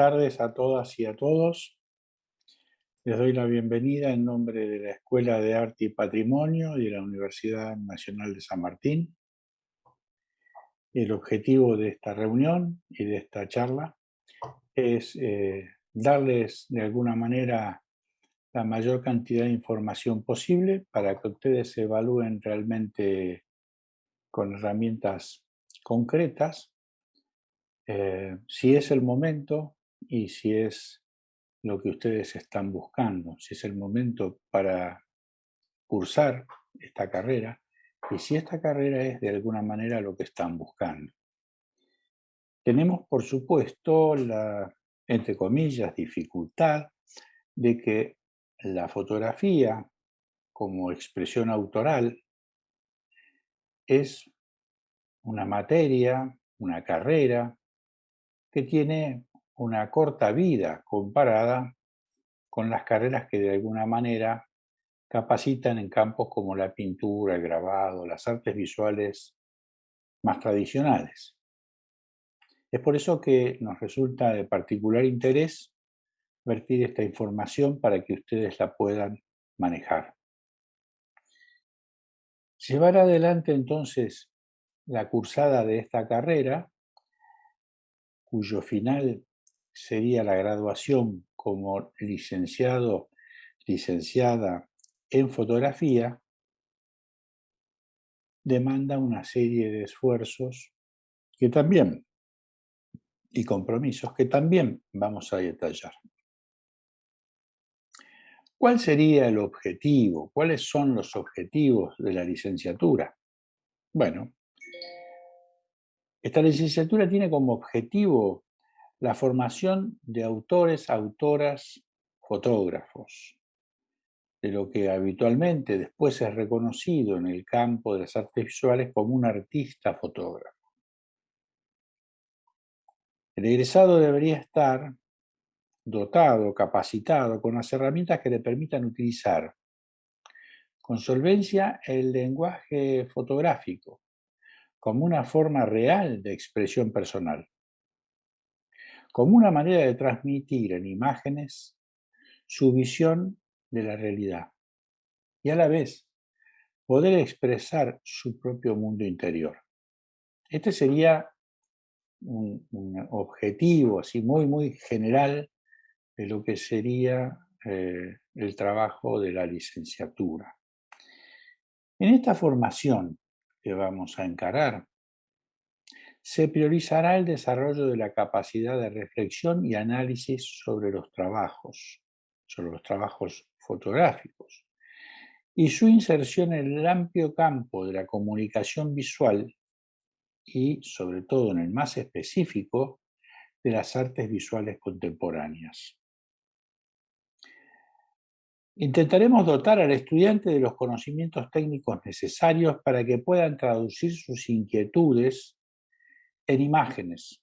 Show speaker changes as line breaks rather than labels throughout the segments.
Tardes a todas y a todos. Les doy la bienvenida en nombre de la Escuela de Arte y Patrimonio y de la Universidad Nacional de San Martín. El objetivo de esta reunión y de esta charla es eh, darles de alguna manera la mayor cantidad de información posible para que ustedes se evalúen realmente con herramientas concretas eh, si es el momento y si es lo que ustedes están buscando, si es el momento para cursar esta carrera y si esta carrera es de alguna manera lo que están buscando. Tenemos, por supuesto, la, entre comillas, dificultad de que la fotografía como expresión autoral es una materia, una carrera que tiene una corta vida comparada con las carreras que de alguna manera capacitan en campos como la pintura, el grabado, las artes visuales más tradicionales. Es por eso que nos resulta de particular interés vertir esta información para que ustedes la puedan manejar. Llevar adelante entonces la cursada de esta carrera cuyo final sería la graduación como licenciado, licenciada en fotografía, demanda una serie de esfuerzos que también, y compromisos que también vamos a detallar. ¿Cuál sería el objetivo? ¿Cuáles son los objetivos de la licenciatura? Bueno, esta licenciatura tiene como objetivo la formación de autores, autoras, fotógrafos, de lo que habitualmente después es reconocido en el campo de las artes visuales como un artista fotógrafo. El egresado debería estar dotado, capacitado, con las herramientas que le permitan utilizar con solvencia el lenguaje fotográfico, como una forma real de expresión personal, como una manera de transmitir en imágenes su visión de la realidad y a la vez poder expresar su propio mundo interior. Este sería un, objetivo así muy, muy general de lo que sería eh, el trabajo de la licenciatura. En esta formación que vamos a encarar, se priorizará el desarrollo de la capacidad de reflexión y análisis sobre los trabajos, sobre los trabajos fotográficos, y su inserción en el amplio campo de la comunicación visual y, sobre todo en el más específico, de las artes visuales contemporáneas. Intentaremos dotar al estudiante de los conocimientos técnicos necesarios para que puedan traducir sus inquietudes en imágenes,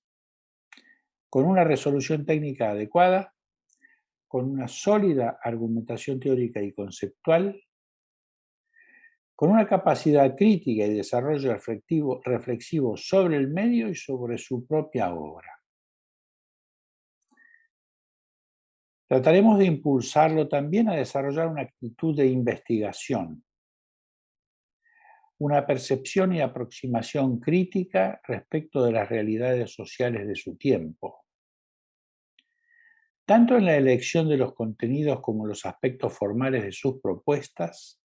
con una resolución técnica adecuada, con una sólida argumentación teórica y conceptual, con una capacidad crítica y desarrollo reflexivo, reflexivo sobre el medio y sobre su propia obra. Trataremos de impulsarlo también a desarrollar una actitud de investigación, una percepción y aproximación crítica respecto de las realidades sociales de su tiempo. Tanto en la elección de los contenidos como en los aspectos formales de sus propuestas,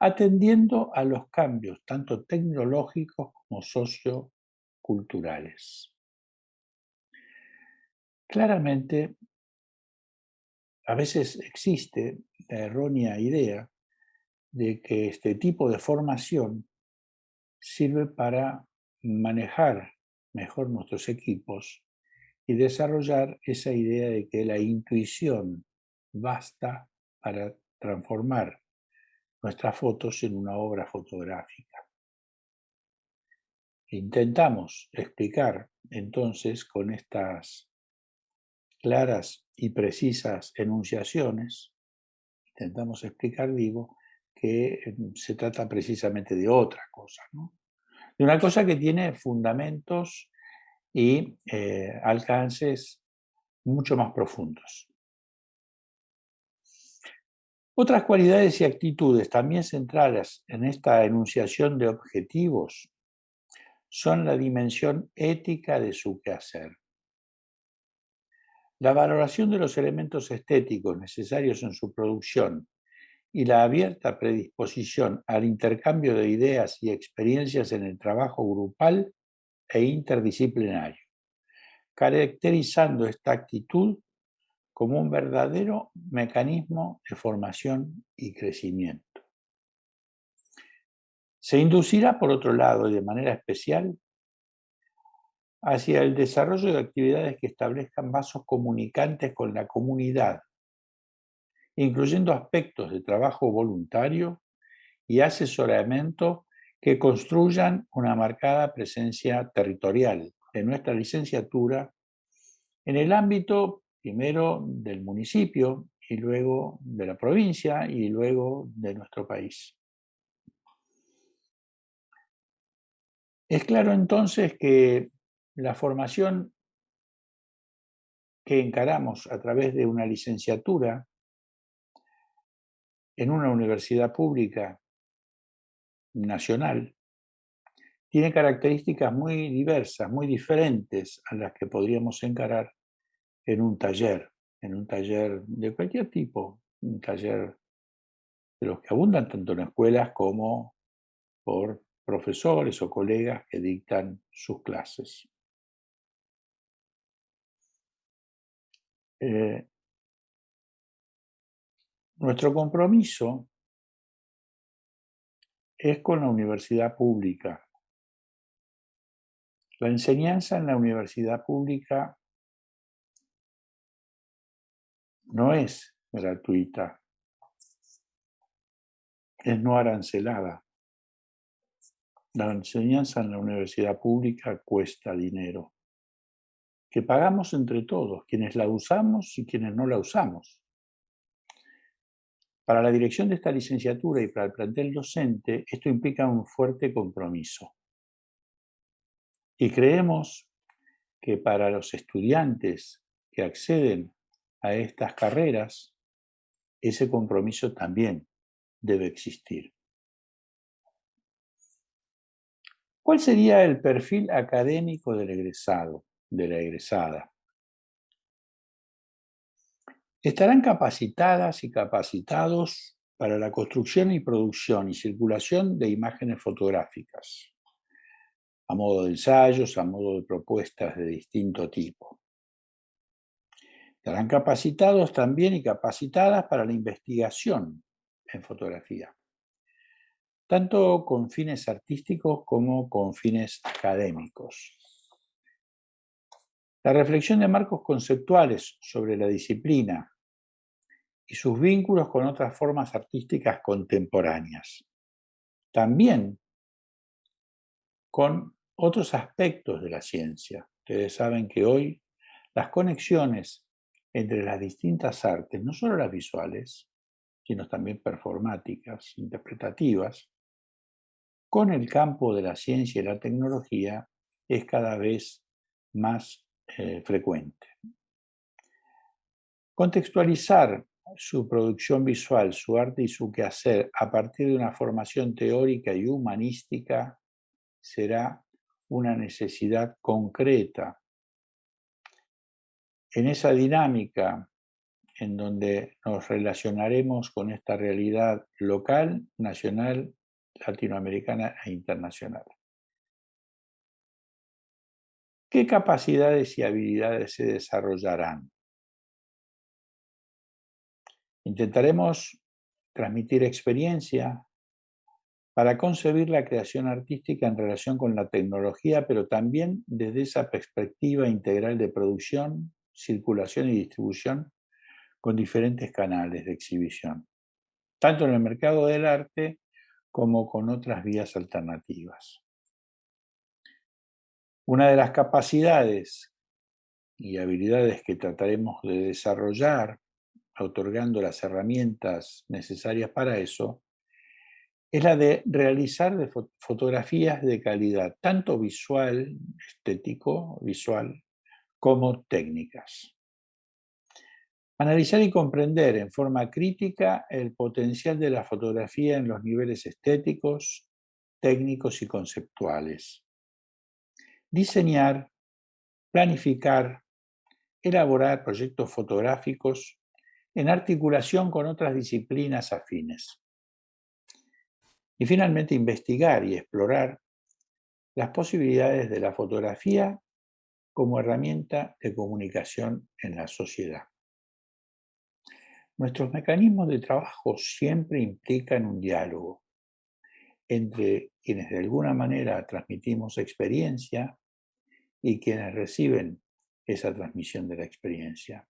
atendiendo a los cambios tanto tecnológicos como socioculturales. Claramente, a veces existe la errónea idea de que este tipo de formación sirve para manejar mejor nuestros equipos y desarrollar esa idea de que la intuición basta para transformar nuestras fotos en una obra fotográfica. Intentamos explicar entonces con estas claras y precisas enunciaciones, intentamos explicar, digo, que em, se trata precisamente de otra cosa, de una cosa que tiene fundamentos y eh, alcances mucho más profundos. Otras cualidades y actitudes también centrales en esta enunciación de objetivos son la dimensión ética de su quehacer. La valoración de los elementos estéticos necesarios en su producción y la abierta predisposición al intercambio de ideas y experiencias en el trabajo grupal e interdisciplinario, caracterizando esta actitud como un verdadero mecanismo de formación y crecimiento. Se inducirá, por otro lado, y de manera especial, hacia el desarrollo de actividades que establezcan vasos comunicantes con la comunidad, incluyendo aspectos de trabajo voluntario y asesoramiento que construyan una marcada presencia territorial de nuestra licenciatura en el ámbito primero del municipio y luego de la provincia y luego de nuestro país. Es claro entonces que la formación que encaramos a través de una licenciatura en una universidad pública nacional tiene características muy diversas, muy diferentes a las que podríamos encarar en un taller, en un taller de cualquier tipo, un taller de los que abundan tanto en escuelas como por profesores o colegas que dictan sus clases. Eh, nuestro compromiso es con la universidad pública. La enseñanza en la universidad pública no es gratuita, es no arancelada. La enseñanza en la universidad pública cuesta dinero que pagamos entre todos, quienes la usamos y quienes no la usamos. Para la dirección de esta licenciatura y para el plantel docente, esto implica un fuerte compromiso. Y creemos que para los estudiantes que acceden a estas carreras, ese compromiso también debe existir. ¿Cuál sería el perfil académico del egresado? de la egresada. Estarán capacitadas y capacitados para la construcción y producción y circulación de imágenes fotográficas, a modo de ensayos, a modo de propuestas de distinto tipo. Estarán capacitados también y capacitadas para la investigación en fotografía, tanto con fines artísticos como con fines académicos. La reflexión de marcos conceptuales sobre la disciplina y sus vínculos con otras formas artísticas contemporáneas. También con otros aspectos de la ciencia. Ustedes saben que hoy las conexiones entre las distintas artes, no solo las visuales, sino también performáticas, interpretativas, con el campo de la ciencia y la tecnología es cada vez más eh, frecuente. Contextualizar su producción visual, su arte y su quehacer a partir de una formación teórica y humanística será una necesidad concreta. En esa dinámica en donde nos relacionaremos con esta realidad local, nacional, latinoamericana e internacional. ¿Qué capacidades y habilidades se desarrollarán? Intentaremos transmitir experiencia para concebir la creación artística en relación con la tecnología, pero también desde esa perspectiva integral de producción, circulación y distribución con diferentes canales de exhibición, tanto en el mercado del arte como con otras vías alternativas. Una de las capacidades y habilidades que trataremos de desarrollar, otorgando las herramientas necesarias para eso, es la de realizar fotografías de calidad, tanto visual, estético, visual, como técnicas. Analizar y comprender en forma crítica el potencial de la fotografía en los niveles estéticos, técnicos y conceptuales. Diseñar, planificar, elaborar proyectos fotográficos en articulación con otras disciplinas afines. Y finalmente investigar y explorar las posibilidades de la fotografía como herramienta de comunicación en la sociedad. Nuestros mecanismos de trabajo siempre implican un diálogo entre quienes de alguna manera transmitimos experiencia y quienes reciben esa transmisión de la experiencia.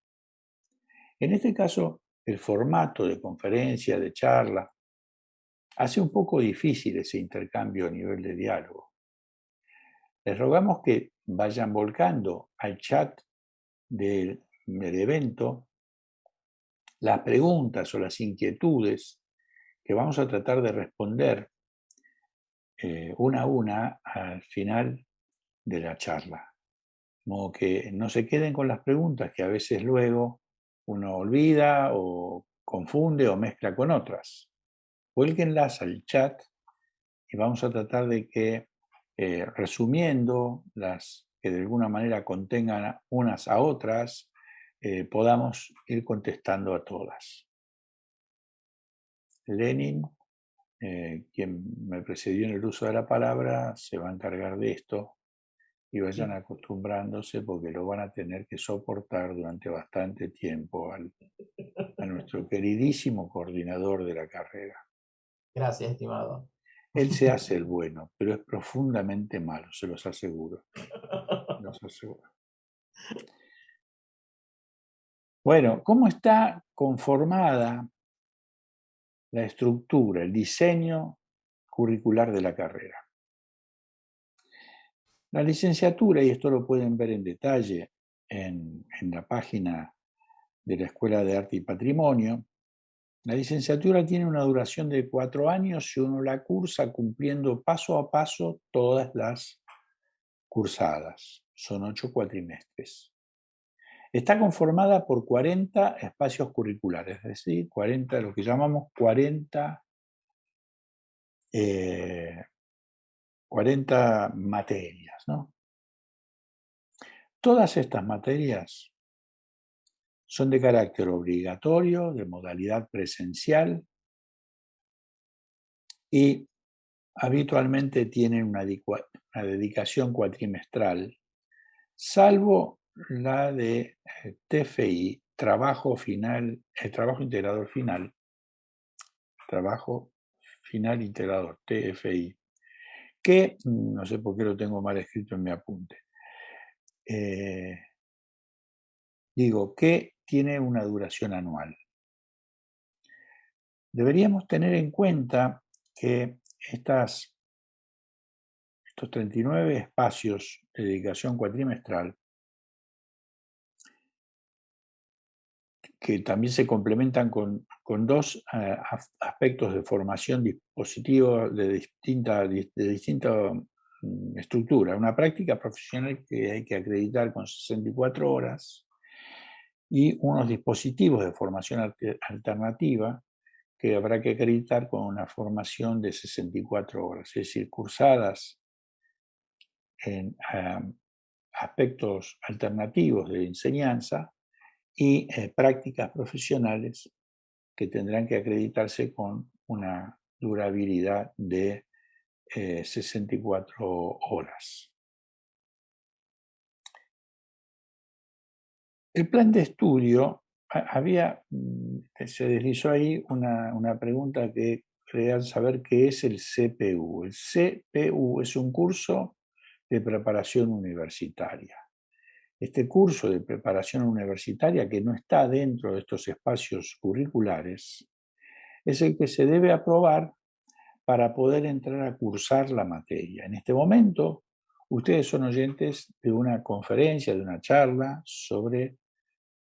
En este caso, el formato de conferencia, de charla, hace un poco difícil ese intercambio a nivel de diálogo. Les rogamos que vayan volcando al chat del, evento las preguntas o las inquietudes que vamos a tratar de responder eh, una a una al final de la charla. Como que no se queden con las preguntas que a veces luego uno olvida o confunde o mezcla con otras. Vuélquenlas al chat y vamos a tratar de que, eh, resumiendo las que de alguna manera contengan unas a otras, eh, podamos ir contestando a todas. Lenin, eh, quien me precedió en el uso de la palabra, se va a encargar de esto y vayan acostumbrándose porque lo van a tener que soportar durante bastante tiempo a nuestro queridísimo coordinador de la carrera.
Gracias, estimado.
Él se hace el bueno, pero es profundamente malo, se los aseguro. Los aseguro. Bueno, ¿cómo está conformada la estructura, el diseño curricular de la carrera? La licenciatura, y esto lo pueden ver en detalle en, la página de la Escuela de Arte y Patrimonio, la licenciatura tiene una duración de cuatro años y uno la cursa cumpliendo paso a paso todas las cursadas. Son ocho cuatrimestres. Está conformada por 40 espacios curriculares, es decir, 40, lo que llamamos 40 40 materias. ¿no? Todas estas materias son de carácter obligatorio, de modalidad presencial y habitualmente tienen una, dedicación cuatrimestral, salvo la de eh, TFI, trabajo final, el trabajo integrador final, trabajo final integrador, TFI, que, no sé por qué lo tengo mal escrito en mi apunte, eh, digo, que tiene una duración anual. Deberíamos tener en cuenta que estas, estos 39 espacios de dedicación cuatrimestral que también se complementan con, dos eh, aspectos de formación dispositiva de distinta, de mm, estructura. Una práctica profesional que hay que acreditar con 64 horas y unos dispositivos de formación alternativa que habrá que acreditar con una formación de 64 horas, es decir, cursadas en eh, aspectos alternativos de enseñanza y eh, prácticas profesionales que tendrán que acreditarse con una durabilidad de 64 eh, horas. El plan de estudio, había, mm, se deslizó ahí una, una pregunta que querían saber qué es el CPU. El CPU es un curso de preparación universitaria. Este curso de preparación universitaria, que no está dentro de estos espacios curriculares, es el que se debe aprobar para poder entrar a cursar la materia. En este momento, ustedes son oyentes de una conferencia, de una charla sobre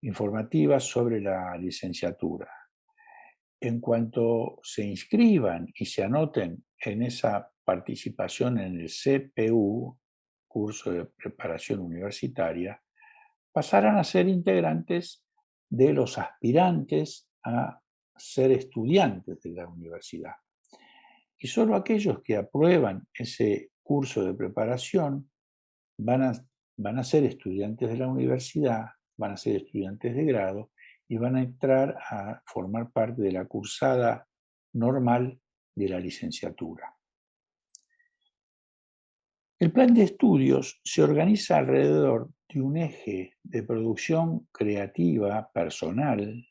informativa sobre la licenciatura. En cuanto se inscriban y se anoten en esa participación en el CPU, curso de preparación universitaria, pasarán a ser integrantes de los aspirantes a ser estudiantes de la universidad. Y solo aquellos que aprueban ese curso de preparación van a, van a ser estudiantes de la universidad, van a ser estudiantes de grado y van a entrar a formar parte de la cursada normal de la licenciatura. El plan de estudios se organiza alrededor de un eje de producción creativa personal,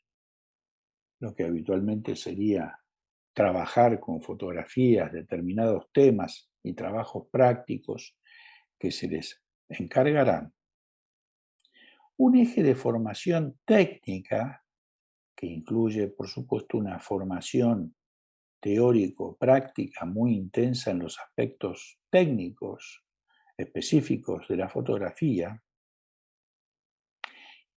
lo que habitualmente sería trabajar con fotografías, determinados temas y trabajos prácticos que se les encargarán. Un eje de formación técnica que incluye, por supuesto, una formación teórico-práctica muy intensa en los aspectos técnicos específicos de la fotografía.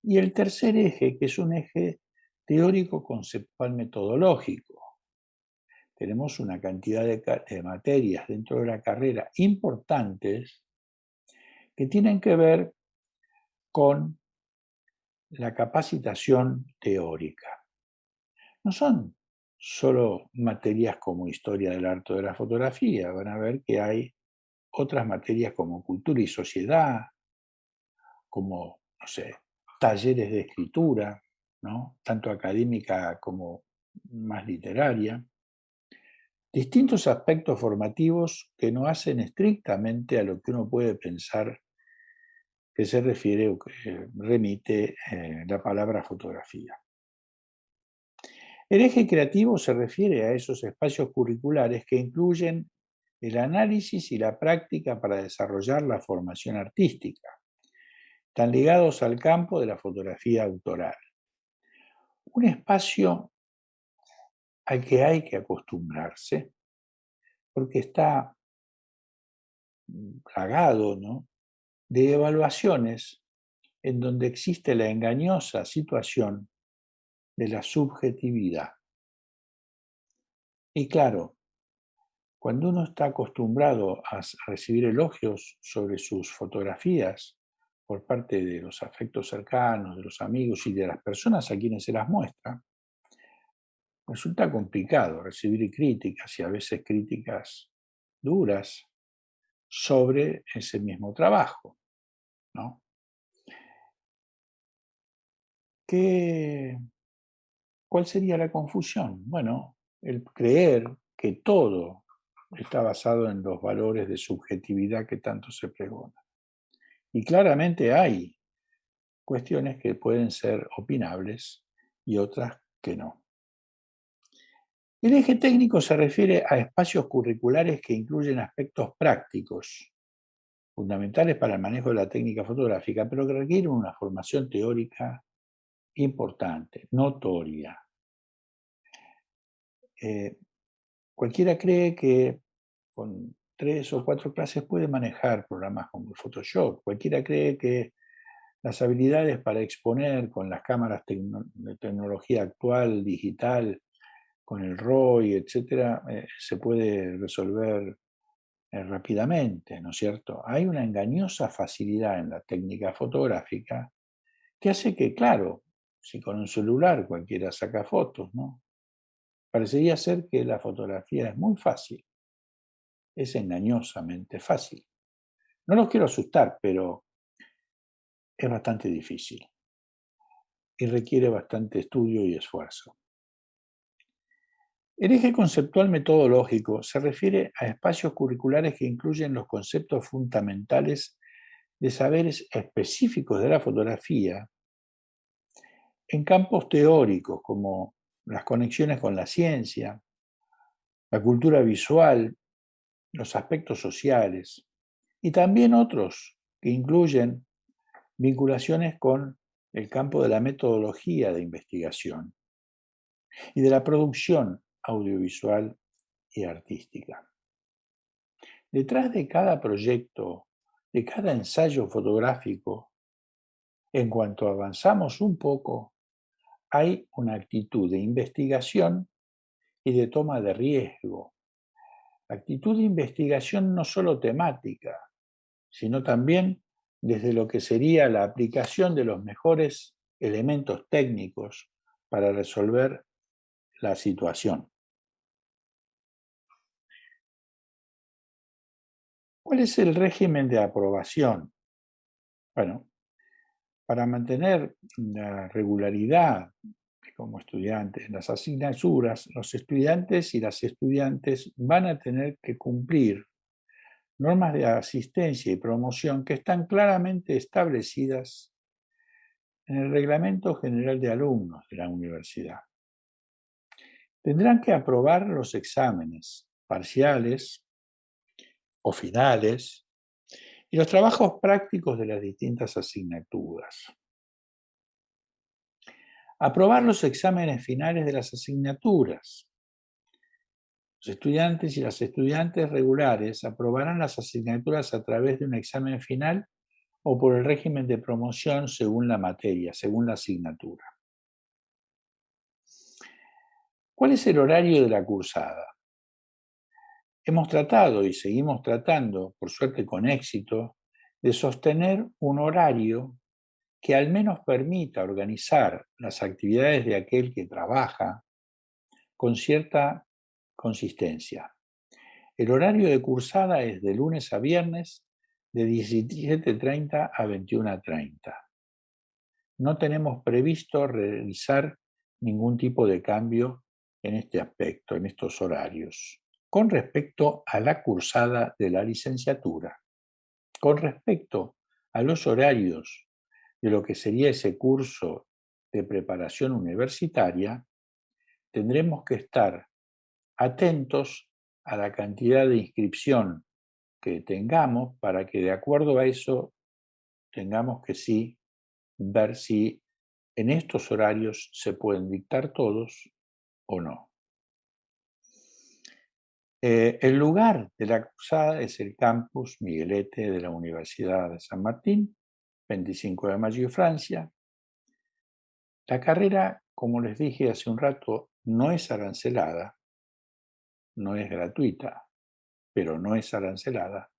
Y el tercer eje, que es un eje teórico-conceptual metodológico. Tenemos una cantidad de, materias dentro de la carrera importantes que tienen que ver con la capacitación teórica. No son solo materias como historia del arte de la fotografía, van a ver que hay otras materias como cultura y sociedad, como, no sé, talleres de escritura, ¿no? tanto académica como más literaria, distintos aspectos formativos que no hacen estrictamente a lo que uno puede pensar que se refiere o que remite eh, la palabra fotografía. El eje creativo se refiere a esos espacios curriculares que incluyen el análisis y la práctica para desarrollar la formación artística, tan ligados al campo de la fotografía autoral. Un espacio al que hay que acostumbrarse, porque está plagado ¿no? de evaluaciones en donde existe la engañosa situación de la subjetividad. Y claro, cuando uno está acostumbrado a recibir elogios sobre sus fotografías por parte de los afectos cercanos, de los amigos y de las personas a quienes se las muestra, resulta complicado recibir críticas y a veces críticas duras sobre ese mismo trabajo. ¿no? ¿Qué, ¿Cuál sería la confusión? Bueno, el creer que todo está basado en los valores de subjetividad que tanto se pregona. Y claramente hay cuestiones que pueden ser opinables y otras que no. El eje técnico se refiere a espacios curriculares que incluyen aspectos prácticos, fundamentales para el manejo de la técnica fotográfica, pero que requieren una formación teórica importante, notoria. Eh, cualquiera cree que con tres o cuatro clases puede manejar programas como Photoshop. Cualquiera cree que las habilidades para exponer con las cámaras de tecnología actual, digital, con el ROI, etcétera, eh, se puede resolver eh, rápidamente, ¿no es cierto? Hay una engañosa facilidad en la técnica fotográfica que hace que, claro, si con un celular cualquiera saca fotos, ¿no? Parecería ser que la fotografía es muy fácil, es engañosamente fácil. No los quiero asustar, pero es bastante difícil y requiere bastante estudio y esfuerzo. El eje conceptual metodológico se refiere a espacios curriculares que incluyen los conceptos fundamentales de saberes específicos de la fotografía en campos teóricos como las conexiones con la ciencia, la cultura visual, los aspectos sociales y también otros que incluyen vinculaciones con el campo de la metodología de investigación y de la producción audiovisual y artística. Detrás de cada proyecto, de cada ensayo fotográfico, en cuanto avanzamos un poco, hay una actitud de investigación y de toma de riesgo. Actitud de investigación no solo temática, sino también desde lo que sería la aplicación de los mejores elementos técnicos para resolver la situación. ¿Cuál es el régimen de aprobación? Bueno, para mantener la regularidad como estudiantes en las asignaturas, los estudiantes y las estudiantes van a tener que cumplir normas de asistencia y promoción que están claramente establecidas en el Reglamento General de Alumnos de la Universidad. Tendrán que aprobar los exámenes parciales o finales y los trabajos prácticos de las distintas asignaturas. Aprobar los exámenes finales de las asignaturas. Los estudiantes y las estudiantes regulares aprobarán las asignaturas a través de un examen final o por el régimen de promoción según la materia, según la asignatura. ¿Cuál es el horario de la cursada? Hemos tratado y seguimos tratando, por suerte con éxito, de sostener un horario que al menos permita organizar las actividades de aquel que trabaja con cierta consistencia. El horario de cursada es de lunes a viernes de 17.30 a 21.30. No tenemos previsto realizar ningún tipo de cambio en este aspecto, en estos horarios. Con respecto a la cursada de la licenciatura, con respecto a los horarios de lo que sería ese curso de preparación universitaria, tendremos que estar atentos a la cantidad de inscripción que tengamos para que de acuerdo a eso tengamos que sí ver si en estos horarios se pueden dictar todos o no. Eh, el lugar de la cursada es el campus Miguelete de la Universidad de San Martín, 25 de mayo, Francia. La carrera, como les dije hace un rato, no es arancelada, no es gratuita pero no es arancelada.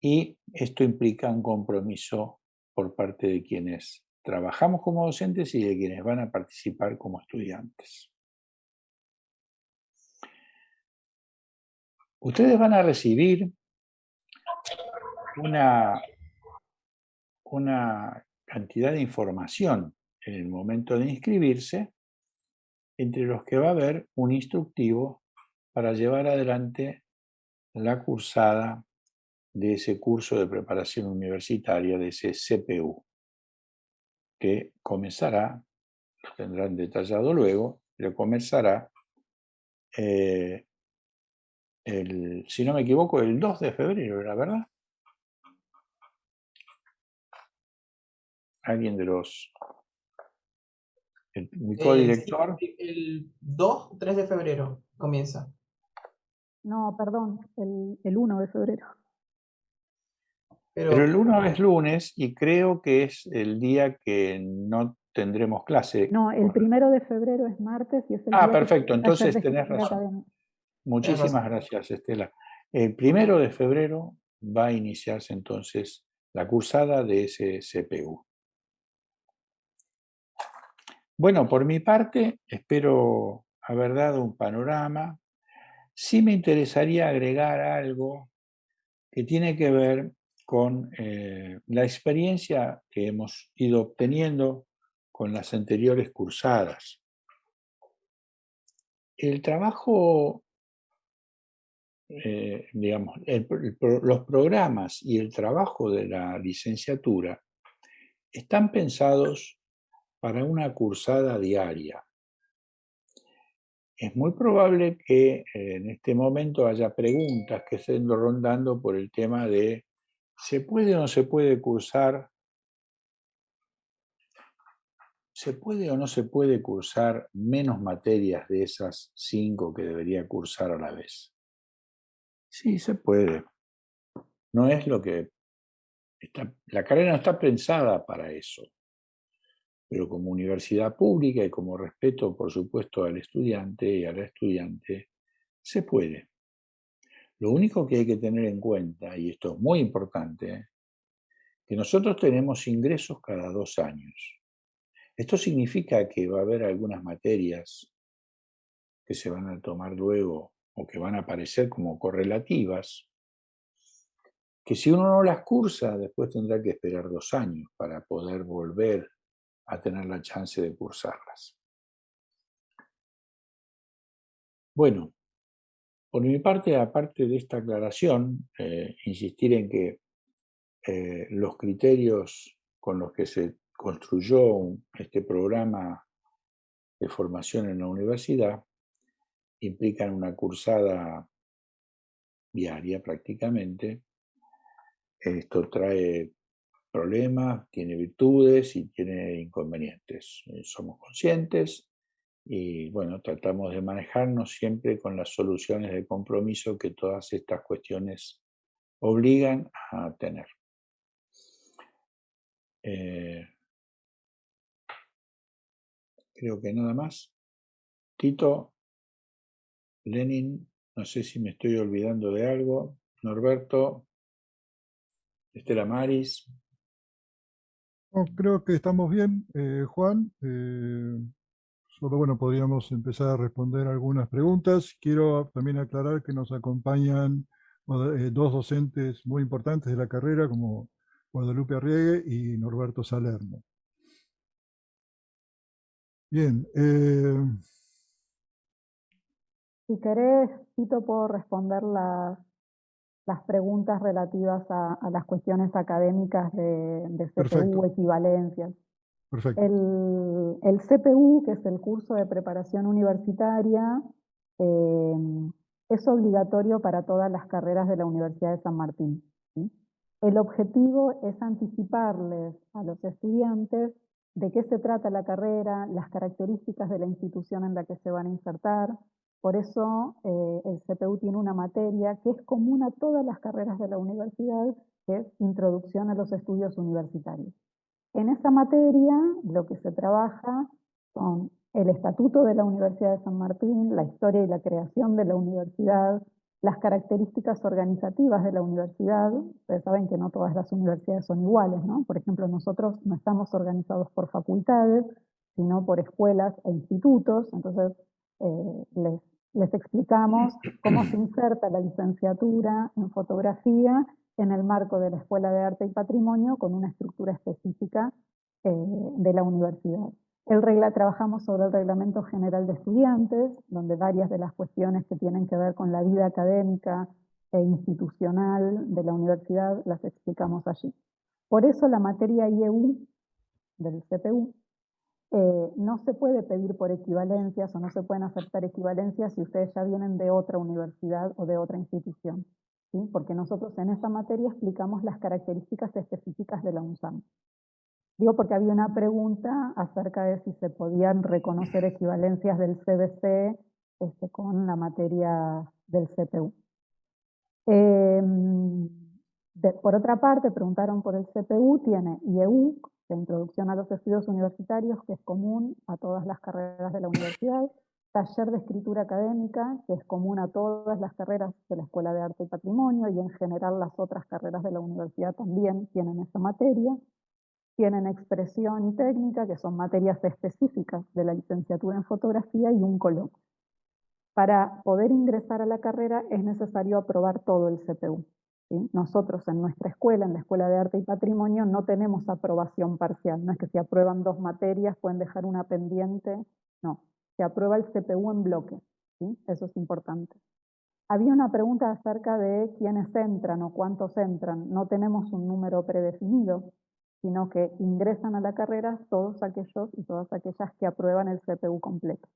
Y esto implica un compromiso por parte de quienes trabajamos como docentes y de quienes van a participar como estudiantes. Ustedes van a recibir una, una cantidad de información en el momento de inscribirse, entre los que va a haber un instructivo para llevar adelante la cursada de ese curso de preparación universitaria, de ese CPU, que comenzará, lo tendrán detallado luego, pero comenzará, eh, el, si no me equivoco, el 2 de febrero, ¿la verdad? Alguien de los... El, mi
Eh,
codirector.
sí, el 2, 3 de febrero comienza.
No, perdón, el, el 1 de febrero.
Pero,
Pero el 1 es lunes y creo que es el día que no tendremos clase.
No, el primero de febrero es martes y es el
Ah,
día
perfecto, entonces tenés razón. Muchísimas gracias, Estela. El primero de febrero va a iniciarse entonces la cursada de ese CPU. Bueno, por mi parte, espero haber dado un panorama. Sí me interesaría agregar algo que tiene que ver con eh, la experiencia que hemos ido obteniendo con las anteriores cursadas. El trabajo, eh, digamos, los programas y el trabajo de la licenciatura están pensados para una cursada diaria. Es muy probable que eh, en este momento haya preguntas que estén rondando por el tema de ¿se puede o no se puede cursar? ¿Se puede o no se puede cursar menos materias de esas cinco que debería cursar a la vez? Sí, se puede. No es lo que... está- la carrera no está pensada para eso. Pero como universidad pública y como respeto, por supuesto, al estudiante y a la estudiante, se puede. Lo único que hay que tener en cuenta, y esto es muy importante, que nosotros tenemos ingresos cada dos años. Esto significa que va a haber algunas materias que se van a tomar luego o que van a aparecer como correlativas, que si uno no las cursa, después tendrá que esperar dos años para poder volver a tener la chance de cursarlas. Bueno, por mi parte, aparte de esta aclaración, eh, insistir en que eh, los criterios con los que se construyó este programa de formación en la universidad implican una cursada diaria prácticamente. Esto trae problemas, tiene virtudes y tiene inconvenientes. Eh, somos conscientes y bueno, tratamos de manejarnos siempre con las soluciones de compromiso que todas estas cuestiones obligan a tener. Eh, creo que nada más. Tito, Lenin, no sé si me estoy olvidando de algo. Norberto, Estela Maris.
creo que estamos bien, eh, Juan. Eh, solo bueno, podríamos empezar a responder algunas preguntas. Quiero también aclarar que nos acompañan eh, dos docentes muy importantes de la carrera, como Guadalupe Arriegue y Norberto Salerno. Bien.
Si querés, Tito, puedo responder las las preguntas relativas a, las cuestiones académicas de, CPU, equivalencias. El, el, CPU, que es el curso de preparación universitaria, eh, es obligatorio para todas las carreras de la Universidad de San Martín. El objetivo es anticiparles a los estudiantes de qué se trata la carrera, las características de la institución en la que se van a insertar, por eso eh, el CPU tiene una materia que es común a todas las carreras de la universidad, que es Introducción a los Estudios Universitarios. En esa materia lo que se trabaja son el estatuto de la Universidad de San Martín, la historia y la creación de la universidad, las características organizativas de la universidad. Ustedes saben que no todas las universidades son iguales, ¿no? Por ejemplo, nosotros no estamos organizados por facultades, sino por escuelas e institutos, entonces eh, les les explicamos cómo se inserta la licenciatura en fotografía en el marco de la Escuela de Arte y Patrimonio con una estructura específica eh, de la universidad. El regla, trabajamos sobre el Reglamento General de Estudiantes, donde varias de las cuestiones que tienen que ver con la vida académica e institucional de la universidad las explicamos allí. Por eso la materia IEU del CPU eh, no se puede pedir por equivalencias o no se pueden aceptar equivalencias si ustedes ya vienen de otra universidad o de otra institución, ¿sí? porque nosotros en esa materia explicamos las características específicas de la UNSAM. Digo porque había una pregunta acerca de si se podían reconocer equivalencias del CBC este, con la materia del CPU. Por otra parte, preguntaron por el CPU, tiene IEU de introducción a los estudios universitarios, que es común a todas las carreras de la universidad, taller de escritura académica, que es común a todas las carreras de la Escuela de Arte y Patrimonio, y en general las otras carreras de la universidad también tienen esa materia, tienen expresión y técnica, que son materias específicas de la licenciatura en fotografía, y un coloquio. Para poder ingresar a la carrera es necesario aprobar todo el CPU. Nosotros en nuestra escuela, en la Escuela de Arte y Patrimonio, no tenemos aprobación parcial. No es que si aprueban dos materias pueden dejar una pendiente. No, se aprueba el CPU en bloque. Eso es importante. Había una pregunta acerca de quiénes entran o cuántos entran. No tenemos un número predefinido, sino que ingresan a la carrera todos aquellos y todas aquellas que aprueban el CPU completo.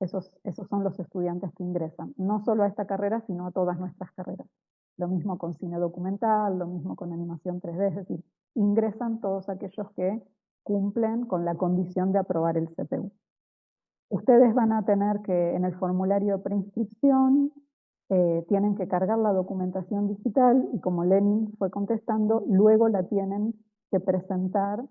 Esos, esos son los estudiantes que ingresan, no solo a esta carrera, sino a todas nuestras carreras. Lo mismo con cine documental, lo mismo con animación 3D, es decir, ingresan todos aquellos que cumplen con la condición de aprobar el CPU. Ustedes van a tener que, en el formulario de preinscripción, eh, tienen que cargar la documentación digital y como Lenin fue contestando, luego la tienen que presentar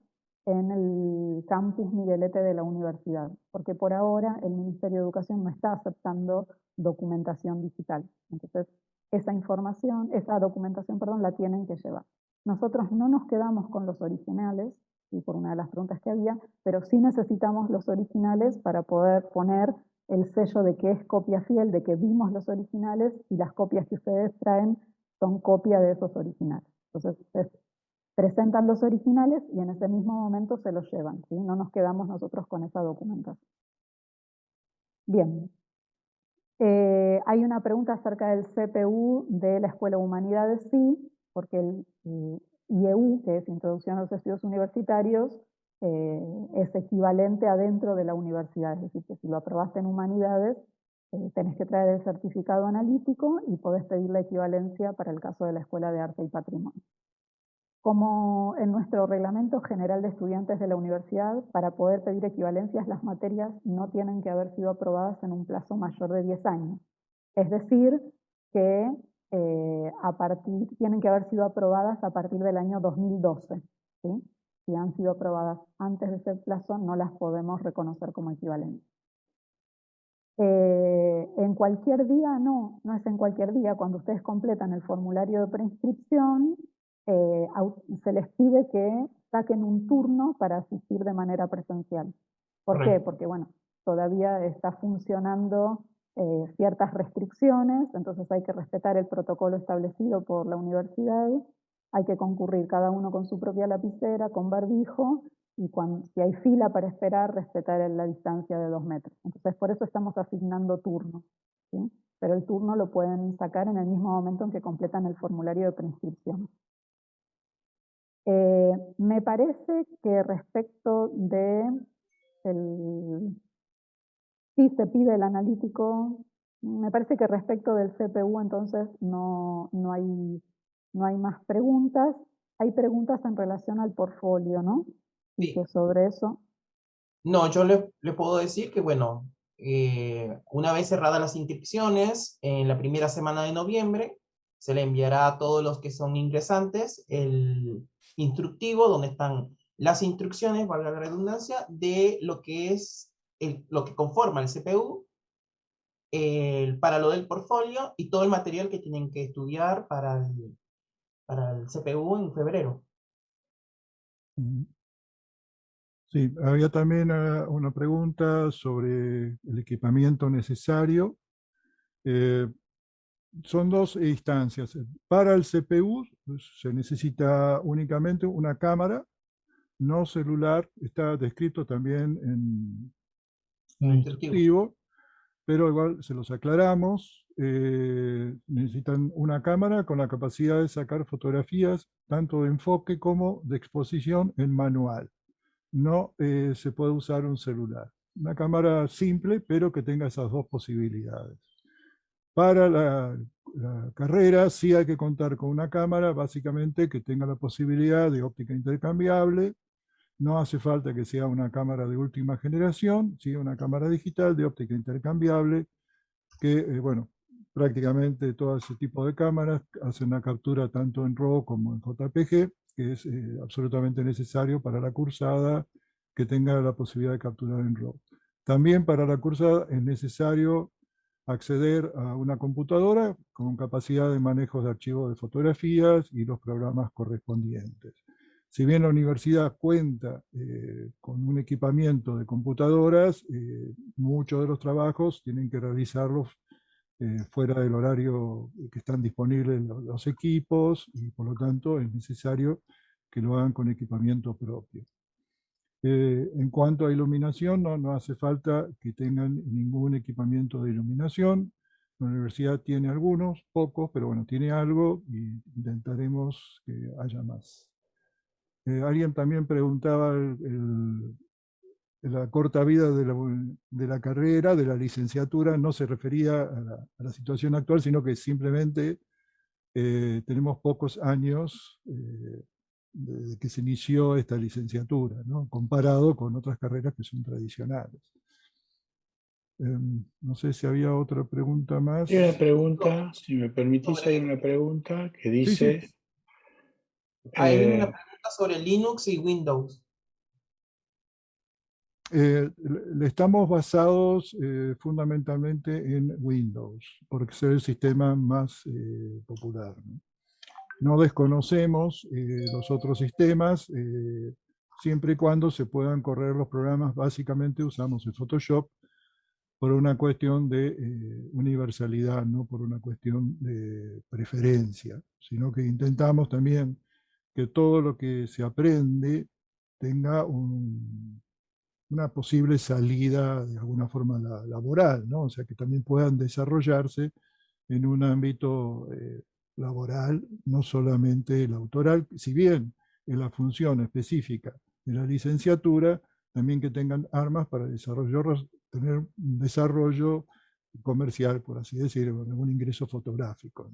en el campus Miguelete de la universidad, porque por ahora el Ministerio de Educación no está aceptando documentación digital. Entonces, esa información, esa documentación, perdón, la tienen que llevar. Nosotros no nos quedamos con los originales, por una de las preguntas que había, pero sí necesitamos los originales para poder poner el sello de que es copia fiel, de que vimos los originales y las copias que ustedes traen son copia de esos originales. Entonces, presentan los originales y en ese mismo momento se los llevan. No nos quedamos nosotros con esa documentación. Bien. Eh, hay una pregunta acerca del CPU de la Escuela de Humanidades, sí, porque el, IEU, que es Introducción a los Estudios Universitarios, eh, es equivalente adentro de la universidad, es decir, que si lo aprobaste en Humanidades, eh, tenés que traer el certificado analítico y podés pedir la equivalencia para el caso de la Escuela de Arte y Patrimonio. Como en nuestro reglamento general de estudiantes de la universidad, para poder pedir equivalencias las materias no tienen que haber sido aprobadas en un plazo mayor de 10 años. Es decir, que eh, a partir, tienen que haber sido aprobadas a partir del año 2012. Si han sido aprobadas antes de ese plazo, no las podemos reconocer como equivalentes. Eh, en cualquier día, no, no es en cualquier día. Cuando ustedes completan el formulario de preinscripción, eh, se les pide que saquen un turno para asistir de manera presencial. ¿Por qué? Porque, bueno, todavía está funcionando eh, ciertas restricciones, entonces hay que respetar el protocolo establecido por la universidad, hay que concurrir cada uno con su propia lapicera, con barbijo, y cuando, si hay fila para esperar, respetar la distancia de dos metros. Entonces, por eso estamos asignando turnos. Pero el turno lo pueden sacar en el mismo momento en que completan el formulario de preinscripción. Eh, me parece que respecto de el, si se pide el analítico, me parece que respecto del CPU entonces no, no, hay, no hay más preguntas. Hay preguntas en relación al portfolio, ¿no?
Sí.
que sobre eso.
No, yo le, le puedo decir que, bueno, eh, una vez cerradas las inscripciones, en la primera semana de noviembre, se le enviará a todos los que son ingresantes el, instructivo donde están las instrucciones, valga la redundancia, de lo que es el, lo que conforma el CPU, para lo del portfolio y todo el material que tienen que estudiar para el, para el CPU en febrero.
Sí, había también ah, una pregunta sobre el equipamiento necesario. Eh, son dos instancias. Para el CPU pues, se necesita únicamente una cámara, no celular, está descrito también en el instructivo, pero igual se los aclaramos. Eh, necesitan una cámara con la capacidad de sacar fotografías tanto de enfoque como de exposición en manual. No eh, se puede usar un celular. Una cámara simple, pero que tenga esas dos posibilidades. Para la, carrera sí hay que contar con una cámara, básicamente que tenga la posibilidad de óptica intercambiable. No hace falta que sea una cámara de última generación, sí una cámara digital de óptica intercambiable, que, eh, bueno, prácticamente todo ese tipo de cámaras hacen una captura tanto en RAW como en JPG, que es eh, absolutamente necesario para la cursada que tenga la posibilidad de capturar en RAW. También para la cursada es necesario acceder a una computadora con capacidad de manejo de archivos de fotografías y los programas correspondientes. Si bien la universidad cuenta eh, con un equipamiento de computadoras, eh, muchos de los trabajos tienen que realizarlos eh, fuera del horario que están disponibles los equipos y por lo tanto es necesario que lo hagan con equipamiento propio. Eh, en cuanto a iluminación, no, hace falta que tengan ningún equipamiento de iluminación. La universidad tiene algunos, pocos, pero bueno, tiene algo y intentaremos que haya más. Eh, alguien también preguntaba la corta vida de la, carrera, de la licenciatura, no se refería a la, situación actual, sino que simplemente eh, tenemos pocos años desde que se inició esta licenciatura, ¿no? comparado con otras carreras que son tradicionales. Em, no sé si había otra pregunta más.
Hay una pregunta, si me permitís, hay una pregunta que dice...
Hay una eh, pregunta sobre Linux y Windows.
Eh, estamos basados eh, fundamentalmente en Windows, porque es el sistema más popular. ¿no? No desconocemos eh, los otros sistemas, eh, siempre y cuando se puedan correr los programas, básicamente usamos el Photoshop por una cuestión de eh, universalidad, no por una cuestión de preferencia, sino que intentamos también que todo lo que se aprende tenga una posible salida de alguna forma laboral, ¿no? o sea que también puedan desarrollarse en un ámbito laboral, no solamente el autoral, si bien en la función específica de la licenciatura, también que tengan armas para desarrollar, tener un desarrollo comercial, por así decirlo, un ingreso fotográfico.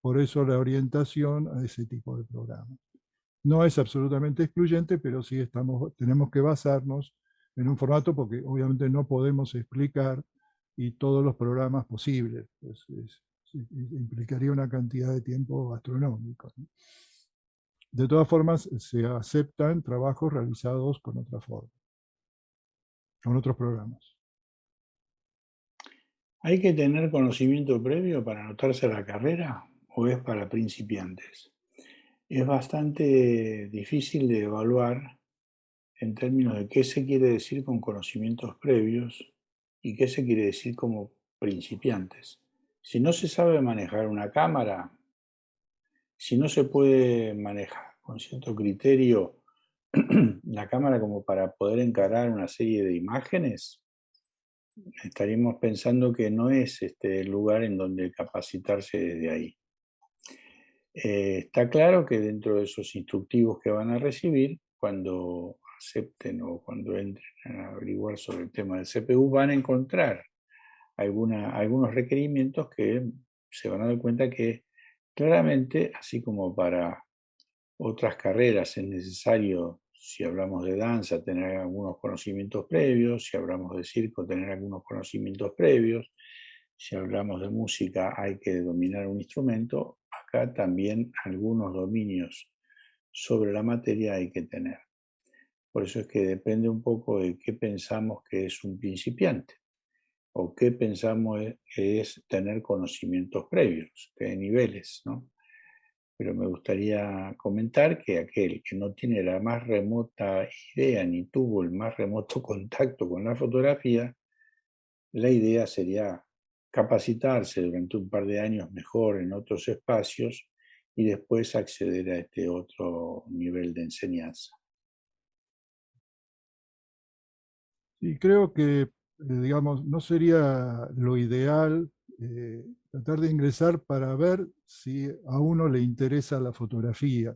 Por eso la orientación a ese tipo de programas. No es absolutamente excluyente, pero sí estamos, tenemos que basarnos en un formato porque obviamente no podemos explicar y todos los programas posibles. Implicaría una cantidad de tiempo astronómico. De todas formas, se aceptan trabajos realizados con otra forma, con otros programas.
¿Hay que tener conocimiento previo para anotarse a la carrera o es para principiantes? Es bastante difícil de evaluar en términos de qué se quiere decir con conocimientos previos y qué se quiere decir como principiantes. Si no se sabe manejar una cámara, si no se puede manejar con cierto criterio la cámara como para poder encarar una serie de imágenes, estaríamos pensando que no es este el lugar en donde capacitarse desde ahí. Eh, está claro que dentro de esos instructivos que van a recibir, cuando acepten o cuando entren a averiguar sobre el tema del CPU, van a encontrar algunos requerimientos que se van a dar cuenta que claramente, así como para otras carreras es necesario, si hablamos de danza, tener algunos conocimientos previos, si hablamos de circo, tener algunos conocimientos previos, si hablamos de música hay que dominar un instrumento, acá también algunos dominios sobre la materia hay que tener. Por eso es que depende un poco de qué pensamos que es un principiante o qué pensamos e, es tener conocimientos previos, qué niveles, ¿no? Pero me gustaría comentar que aquel que no tiene la más remota idea ni tuvo el más remoto contacto con la fotografía, la idea sería capacitarse durante un par de años mejor en otros espacios y después acceder a este otro nivel de enseñanza.
Y creo que digamos, no sería lo ideal eh, tratar de ingresar para ver si a uno le interesa la fotografía.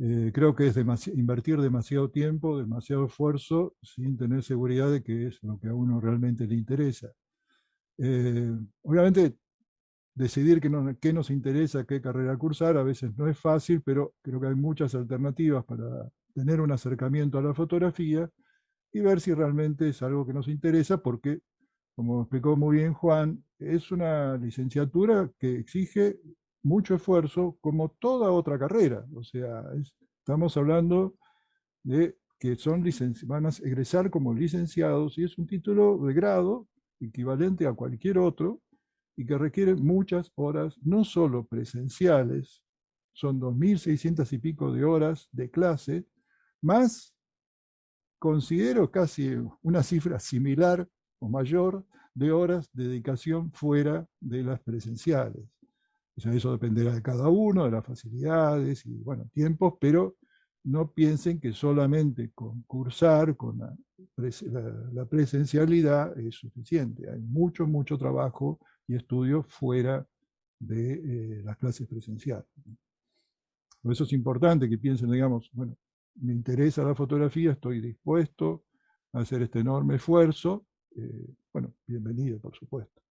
Eh, creo que es invertir demasiado tiempo, demasiado esfuerzo, sin tener seguridad de que es lo que a uno realmente le interesa. obviamente, decidir qué, qué nos interesa, qué carrera cursar, a veces no es fácil, pero creo que hay muchas alternativas para tener un acercamiento a la fotografía, y ver si realmente es algo que nos interesa, porque, como explicó muy bien Juan, es una licenciatura que exige mucho esfuerzo, como toda otra carrera. O sea, estamos hablando de que son van a egresar como licenciados y es un título de grado equivalente a cualquier otro y que requiere muchas horas, no solo presenciales, son 2.600 y pico de horas de clase, más considero casi una cifra similar o mayor de horas de dedicación fuera de las presenciales. Eso dependerá de cada uno, de las facilidades y, bueno, tiempos, pero no piensen que solamente concursar con la, presencialidad es suficiente. Hay mucho, mucho trabajo y estudio fuera de eh, las clases presenciales. Por eso es importante que piensen, digamos, bueno, me interesa la fotografía, estoy dispuesto a hacer este enorme esfuerzo. Eh, bueno, bienvenido, por supuesto.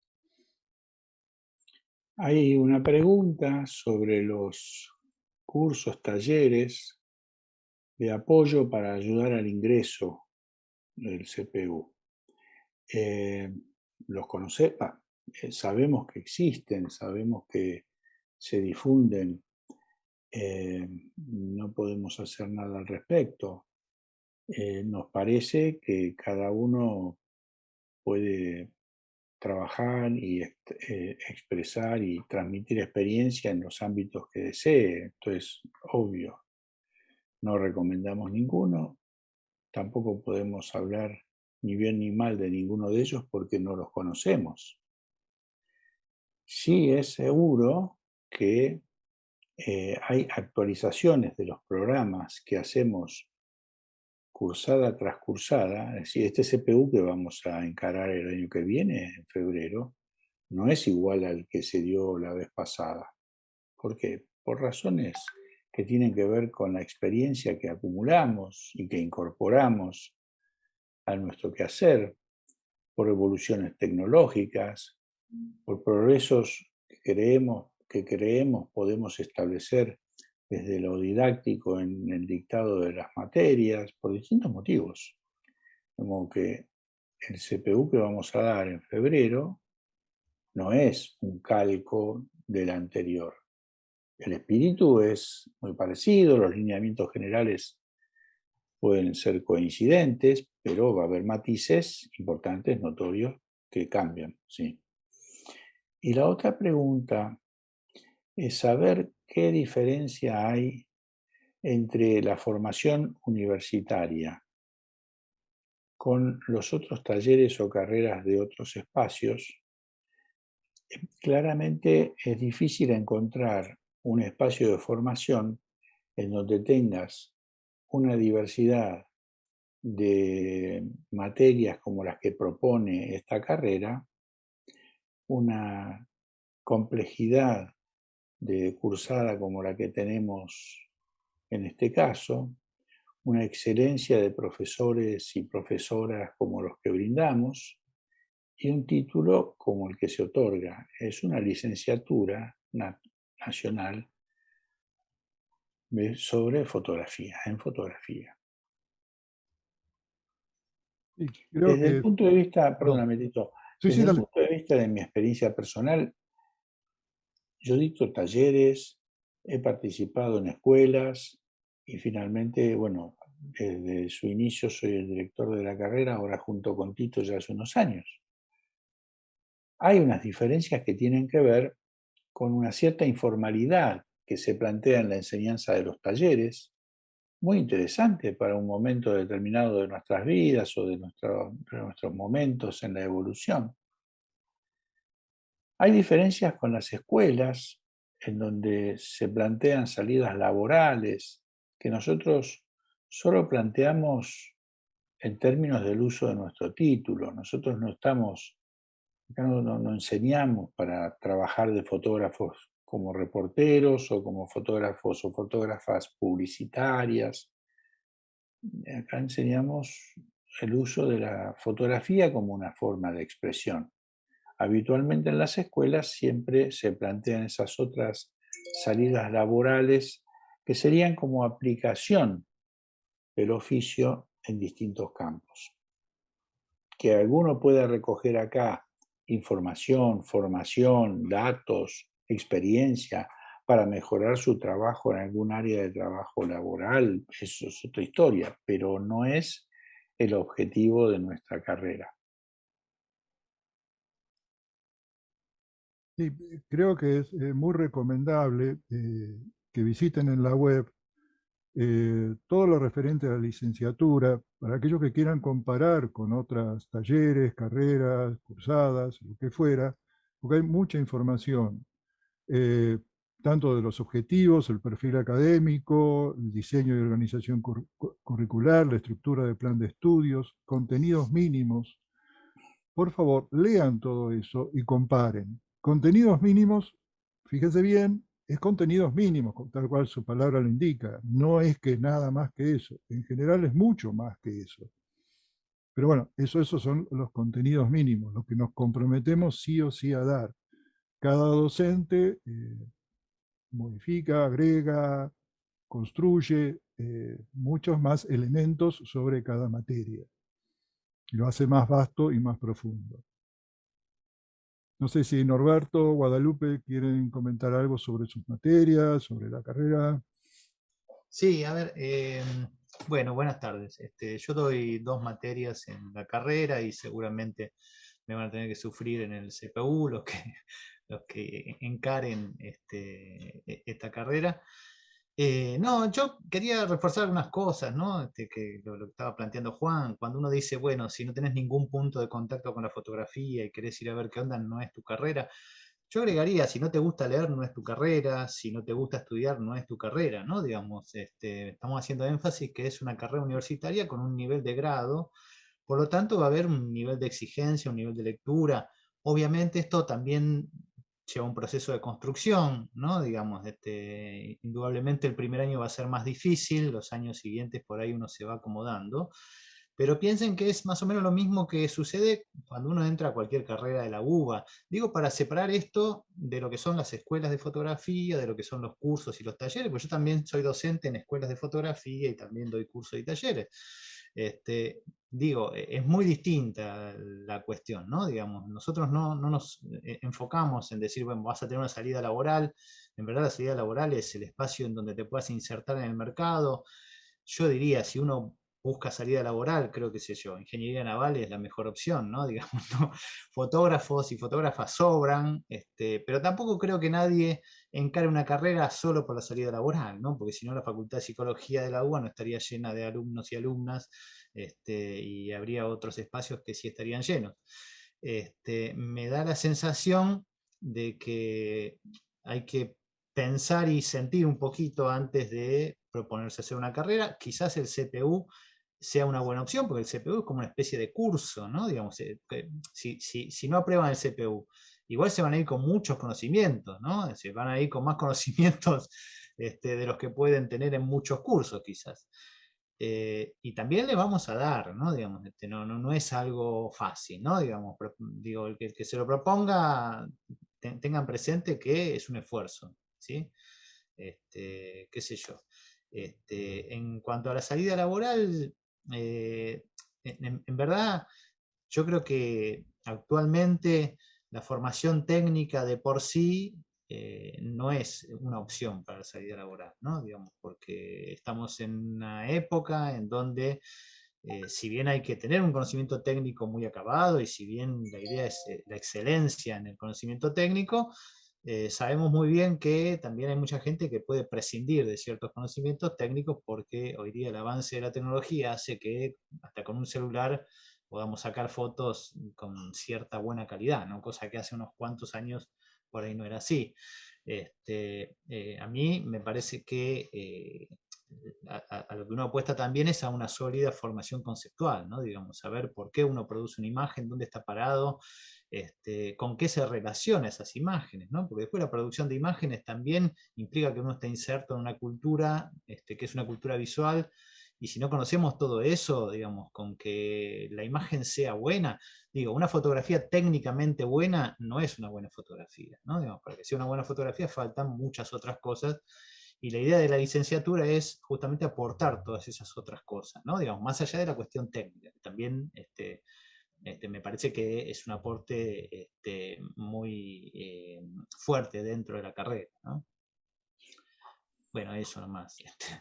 Hay una pregunta sobre los cursos, talleres de apoyo para ayudar al ingreso del CPU. Eh, los conocemos, eh, sabemos que existen, sabemos que se difunden eh, no podemos hacer nada al respecto. Eh, nos parece que cada uno puede trabajar y eh, expresar y transmitir experiencia en los ámbitos que desee, esto es obvio. no recomendamos ninguno, tampoco podemos hablar ni bien ni mal de ninguno de ellos porque no los conocemos. Sí es seguro que eh, hay actualizaciones de los programas que hacemos cursada tras cursada, es decir, este CPU que vamos a encarar el año que viene, en febrero, no es igual al que se dio la vez pasada. ¿Por qué? Por razones que tienen que ver con la experiencia que acumulamos y que incorporamos a nuestro quehacer, por evoluciones tecnológicas, por progresos que creemos, que creemos podemos establecer desde lo didáctico en el dictado de las materias, por distintos motivos. Como que el CPU que vamos a dar en febrero no es un calco del anterior. El espíritu es muy parecido, los lineamientos generales pueden ser coincidentes, pero va a haber matices importantes, notorios, que cambian. ¿sí? Y la otra pregunta es saber qué diferencia hay entre la formación universitaria con los otros talleres o carreras de otros espacios. Claramente es difícil encontrar un espacio de formación en donde tengas una diversidad de materias como las que propone esta carrera, una complejidad de cursada como la que tenemos en este caso, una excelencia de profesores y profesoras como los que brindamos y un título como el que se otorga. Es una licenciatura nacional sobre fotografía, en fotografía. desde el punto de vista, perdóname, Tito, desde el punto de vista de mi experiencia personal, yo dicto talleres, he participado en escuelas y finalmente, bueno, desde su inicio soy el director de la carrera, ahora junto con Tito ya hace unos años. Hay unas diferencias que tienen que ver con una cierta informalidad que se plantea en la enseñanza de los talleres, muy interesante para un momento determinado de nuestras vidas o de, nuestros momentos en la evolución. Hay diferencias con las escuelas, en donde se plantean salidas laborales, que nosotros solo planteamos en términos del uso de nuestro título. Nosotros no estamos no, no, enseñamos para trabajar de fotógrafos como reporteros o como fotógrafos o fotógrafas publicitarias. Acá enseñamos el uso de la fotografía como una forma de expresión. Habitualmente en las escuelas siempre se plantean esas otras salidas laborales que serían como aplicación del oficio en distintos campos. Que alguno pueda recoger acá información, formación, datos, experiencia para mejorar su trabajo en algún área de trabajo laboral, eso es otra historia, pero no es el objetivo de nuestra carrera.
Sí, creo que es eh, muy recomendable eh, que visiten en la web eh, todo lo referente a la licenciatura, para aquellos que quieran comparar con otros talleres, carreras, cursadas, lo que fuera, porque hay mucha información, eh, tanto de los objetivos, el perfil académico, el diseño y organización curricular, la estructura del plan de estudios, contenidos mínimos. Por favor, lean todo eso y comparen. Contenidos mínimos, fíjense bien, es contenidos mínimos, tal cual su palabra lo indica. No es que nada más que eso. En general es mucho más que eso. Pero bueno, eso, esos son los contenidos mínimos, los que nos comprometemos sí o sí a dar. Cada docente eh, modifica, agrega, construye eh, muchos más elementos sobre cada materia. Y lo hace más vasto y más profundo. No sé si Norberto, Guadalupe quieren comentar algo sobre sus materias, sobre la carrera.
Sí, a ver, em, bueno, buenas tardes. Este, yo doy dos materias en la carrera y seguramente me van a tener que sufrir en el CPU los que, los que encaren este, e, esta carrera. Eh, no, yo quería reforzar algunas cosas, ¿no? Este, que lo, que estaba planteando Juan, cuando uno dice, bueno, si no tenés ningún punto de contacto con la fotografía y querés ir a ver qué onda, no es tu carrera. Yo agregaría, si no te gusta leer, no es tu carrera, si no te gusta estudiar, no es tu carrera, ¿no? Digamos, este, estamos haciendo énfasis que es una carrera universitaria con un nivel de grado, por lo tanto va a haber un nivel de exigencia, un nivel de lectura. Obviamente esto también lleva un proceso de construcción, ¿no? Digamos, este, indudablemente el primer año va a ser más difícil, los años siguientes por ahí uno se va acomodando, pero piensen que es más o menos lo mismo que sucede cuando uno entra a cualquier carrera de la UBA. Digo, para separar esto de lo que son las escuelas de fotografía, de lo que son los cursos y los talleres, pues yo también soy docente en escuelas de fotografía y también doy cursos y talleres. Este, digo, e, es muy distinta la cuestión, ¿no? Digamos, nosotros no, no, nos eh, enfocamos en decir, bueno, vas a tener una salida laboral, en verdad la salida laboral es el espacio en donde te puedas insertar en el mercado. Yo diría, si uno busca salida laboral, creo que sé yo, ingeniería naval es la mejor opción, ¿no? Digamos, fotógrafos y fotógrafas sobran, este, pero tampoco creo que nadie encare una carrera solo por la salida laboral, ¿no? Porque si no la Facultad de Psicología de la UBA no estaría llena de alumnos y alumnas, este, y habría otros espacios que sí estarían llenos. Este, me da la sensación de que hay que pensar y sentir un poquito antes de proponerse hacer una carrera, quizás el CPU sea una buena opción, porque el CPU es como una especie de curso, ¿no? Digamos, eh, si, si, no aprueban el CPU, igual se van a ir con muchos conocimientos, ¿no? Se van a ir con más conocimientos este, de los que pueden tener en muchos cursos, quizás. Eh, y también le vamos a dar, ¿no? Digamos, este, no, no, no, es algo fácil, ¿no? Digamos, digo, el que, que se lo proponga, tengan presente que es un esfuerzo, ¿sí? Este, qué sé yo. Este, en cuanto a la salida laboral, eh, en, verdad, yo creo que actualmente la formación técnica de por sí eh, no es una opción para la salida laboral, ¿no? Digamos, porque estamos en una época en donde, eh, si bien hay que tener un conocimiento técnico muy acabado, y si bien la idea es la excelencia en el conocimiento técnico, eh, sabemos muy bien que también hay mucha gente que puede prescindir de ciertos conocimientos técnicos porque hoy día el avance de la tecnología hace que hasta con un celular podamos sacar fotos con cierta buena calidad, cosa que hace unos cuantos años por ahí no era así. Este, eh, a mí me parece que eh, a, lo que uno apuesta también es a una sólida formación conceptual, digamos, saber por qué uno produce una imagen, dónde está parado, este, con qué se relaciona esas imágenes, ¿no? porque después la producción de imágenes también implica que uno está inserto en una cultura este, que es una cultura visual, y si no conocemos todo eso, digamos, con que la imagen sea buena, digo, una fotografía técnicamente buena no es una buena fotografía, ¿no? Digamos, para que sea una buena fotografía faltan muchas otras cosas, y la idea de la licenciatura es justamente aportar todas esas otras cosas, ¿no? Digamos, más allá de la cuestión técnica, también este, este, me parece que es un aporte este, muy eh, fuerte dentro de la carrera. Bueno, eso nomás. Este.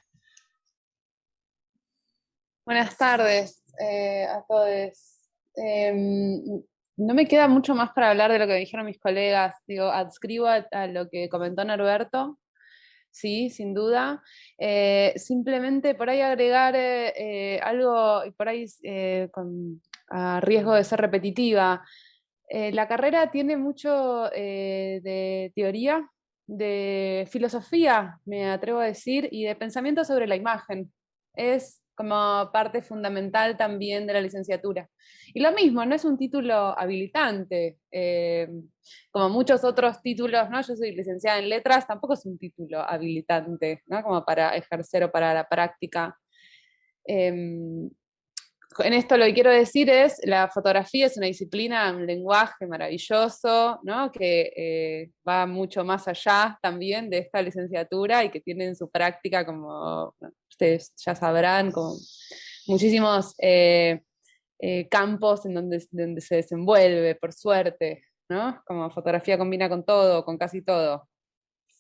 Buenas tardes eh, a todos. Em, no me queda mucho más para hablar de lo que dijeron mis colegas. Digo, adscribo a, lo que comentó Norberto, sí, sin duda. Eh, simplemente por ahí agregar algo, y por ahí a riesgo de ser repetitiva. Eh, la carrera tiene mucho eh, de teoría, de filosofía, me atrevo a decir, y de pensamiento sobre la imagen. Es como parte fundamental también de la licenciatura. Y lo mismo, no es un título habilitante, eh, como muchos otros títulos, ¿no? yo soy licenciada en letras, tampoco es un título habilitante, ¿no? como para ejercer o para la práctica. Em, en esto lo que quiero decir es, la fotografía es una disciplina, un lenguaje maravilloso, ¿no? que eh, va mucho más allá también de esta licenciatura y que tiene en su práctica, como ustedes ya sabrán, con muchísimos eh, eh, campos en donde, donde se desenvuelve, por suerte, ¿no? como fotografía combina con todo, con casi todo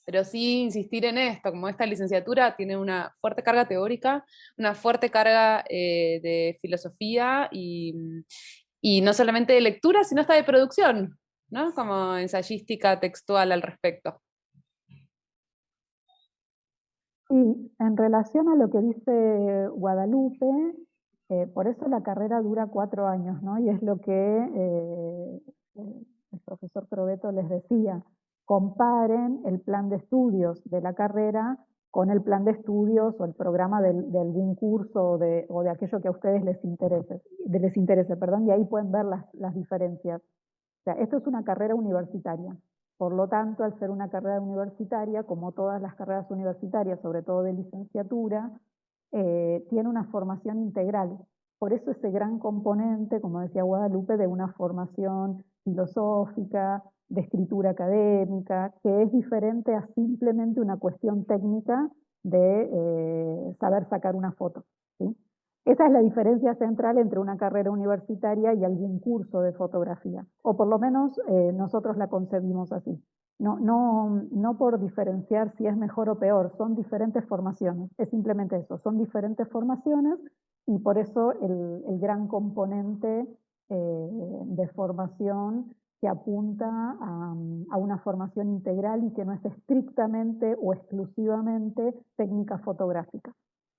pero sí insistir en esto, como esta licenciatura tiene una fuerte carga teórica, una fuerte carga eh, de filosofía y, y, no solamente de lectura, sino hasta de producción, ¿no? como ensayística textual al respecto.
Y en relación a lo que dice Guadalupe, eh, por eso la carrera dura cuatro años, ¿no? Y es lo que eh, el profesor Probeto les decía, comparen el plan de estudios de la carrera con el plan de estudios o el programa de, algún curso o de, o de, aquello que a ustedes les interese, les interese, perdón, y ahí pueden ver las, las diferencias. O sea, esto es una carrera universitaria. Por lo tanto, al ser una carrera universitaria, como todas las carreras universitarias, sobre todo de licenciatura, eh, tiene una formación integral. Por eso ese gran componente, como decía Guadalupe, de una formación filosófica, de escritura académica, que es diferente a simplemente una cuestión técnica de eh, saber sacar una foto. Esa es la diferencia central entre una carrera universitaria y algún curso de fotografía, o por lo menos eh, nosotros la concebimos así. No, no, no por diferenciar si es mejor o peor, son diferentes formaciones, es simplemente eso, son diferentes formaciones y por eso el, el gran componente eh, de formación que apunta a, a, una formación integral y que no es estrictamente o exclusivamente técnica fotográfica.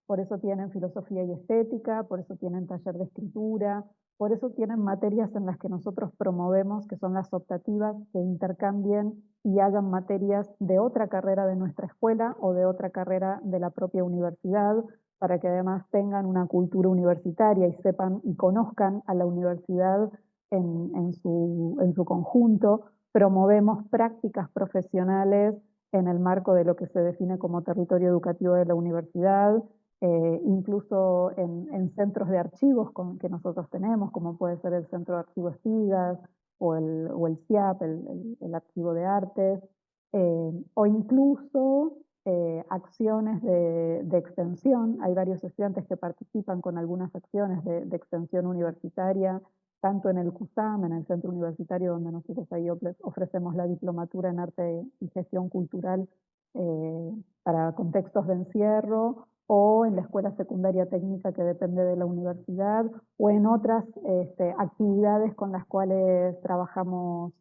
Por eso tienen filosofía y estética, por eso tienen taller de escritura, por eso tienen materias en las que nosotros promovemos, que son las optativas, que intercambien y hagan materias de otra carrera de nuestra escuela o de otra carrera de la propia universidad, para que además tengan una cultura universitaria y sepan y conozcan a la universidad en, en, su, en su conjunto. Promovemos prácticas profesionales en el marco de lo que se define como territorio educativo de la universidad, eh, incluso en, centros de archivos que nosotros tenemos, como puede ser el Centro de Archivos Espigas o el, o el CIAP, el, Archivo de Artes, eh, o incluso eh, acciones de, extensión. Hay varios estudiantes que participan con algunas acciones de, extensión universitaria, tanto en el CUSAM, en el centro universitario donde nosotros ahí ofrecemos la diplomatura en arte y gestión cultural para contextos de encierro, o en la escuela secundaria técnica que depende de la universidad, o en otras este, actividades con las cuales trabajamos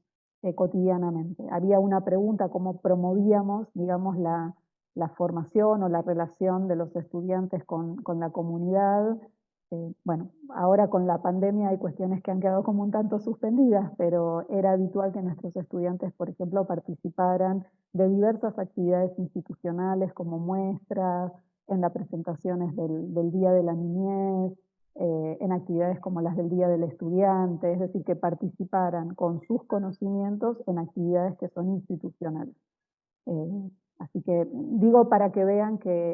eh, cotidianamente. Había una pregunta, ¿cómo promovíamos, digamos, la, formación o la relación de los estudiantes con, la comunidad? Eh, bueno, ahora con la pandemia hay cuestiones que han quedado como un tanto suspendidas, pero era habitual que nuestros estudiantes, por ejemplo, participaran de diversas actividades institucionales como muestras, en las presentaciones del, Día de la Niñez, eh, en actividades como las del Día del Estudiante, es decir, que participaran con sus conocimientos en actividades que son institucionales. Eh, así que digo para que vean que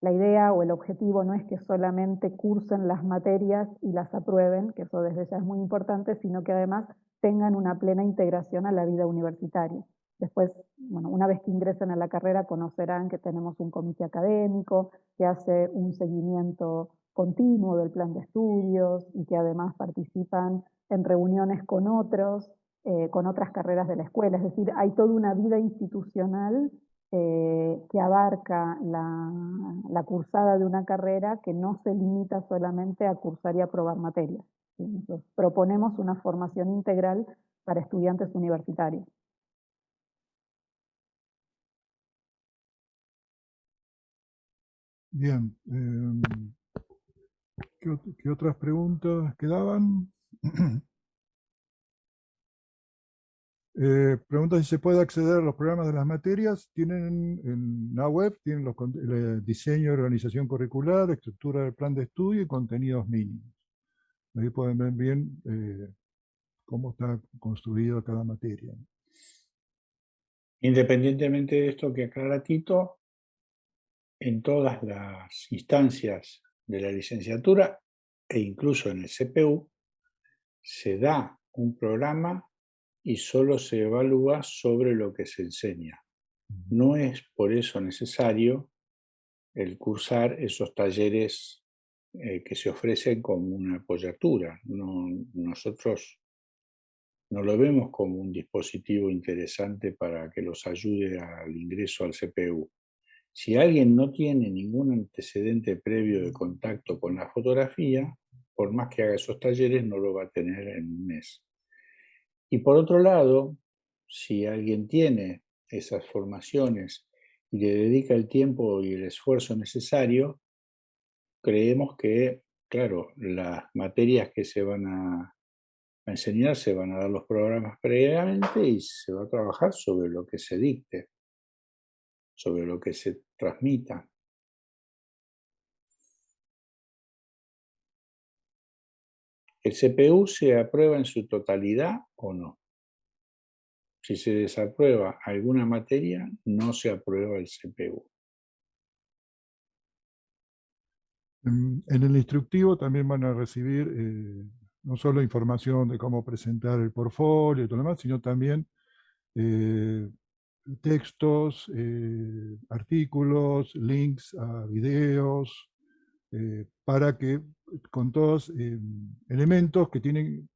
la idea o el objetivo no es que solamente cursen las materias y las aprueben, que eso desde ya es muy importante, sino que además tengan una plena integración a la vida universitaria. Después, bueno, una vez que ingresen a la carrera conocerán que tenemos un comité académico que hace un seguimiento continuo del plan de estudios y que además participan en reuniones con otros, eh, con otras carreras de la escuela. Es decir, hay toda una vida institucional eh, que abarca la, la, cursada de una carrera que no se limita solamente a cursar y aprobar materias. proponemos una formación integral para estudiantes universitarios.
Bien. Em, ¿qué, otras preguntas quedaban? eh, pregunta si se puede acceder a los programas de las materias. Tienen en la web, tienen los el diseño y organización curricular, estructura del plan de estudio y contenidos mínimos. Ahí pueden ver bien eh, cómo está construida cada materia.
Independientemente de esto que aclara Tito, en todas las instancias de la licenciatura e incluso en el CPU, se da un programa y solo se evalúa sobre lo que se enseña. No es por eso necesario el cursar esos talleres eh, que se ofrecen como una apoyatura. nosotros no lo vemos como un dispositivo interesante para que los ayude al ingreso al CPU. Si alguien no tiene ningún antecedente previo de contacto con la fotografía, por más que haga esos talleres, no lo va a tener en un mes. Y por otro lado, si alguien tiene esas formaciones y le dedica el tiempo y el esfuerzo necesario, creemos que, claro, las materias que se van a, enseñar se van a dar los programas previamente y se va a trabajar sobre lo que se dicte, sobre lo que se transmita. ¿El CPU se aprueba en su totalidad o no? Si se desaprueba alguna materia, no se aprueba el CPU.
En, el instructivo también van a recibir eh, no solo información de cómo presentar el portfolio y todo lo demás, sino también eh, textos, eh, artículos, links a videos, para que con todos elementos que tienen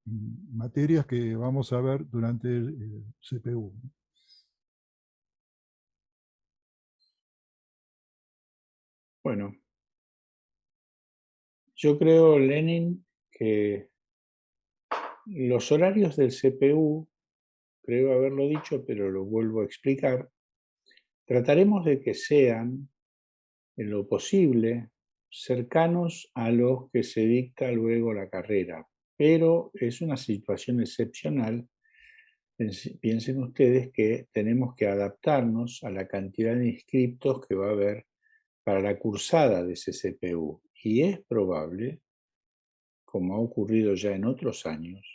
materias que vamos a ver durante el CPU.
Bueno, yo creo, Lenin, que los horarios del CPU, creo haberlo dicho, pero lo vuelvo a explicar, trataremos de que sean, en lo posible, cercanos a los que se dicta luego la carrera, pero es una situación excepcional. Piensen ustedes que tenemos que adaptarnos a la cantidad de inscriptos que va a haber para la cursada de ese CPU. Y es probable, como ha ocurrido ya en otros años,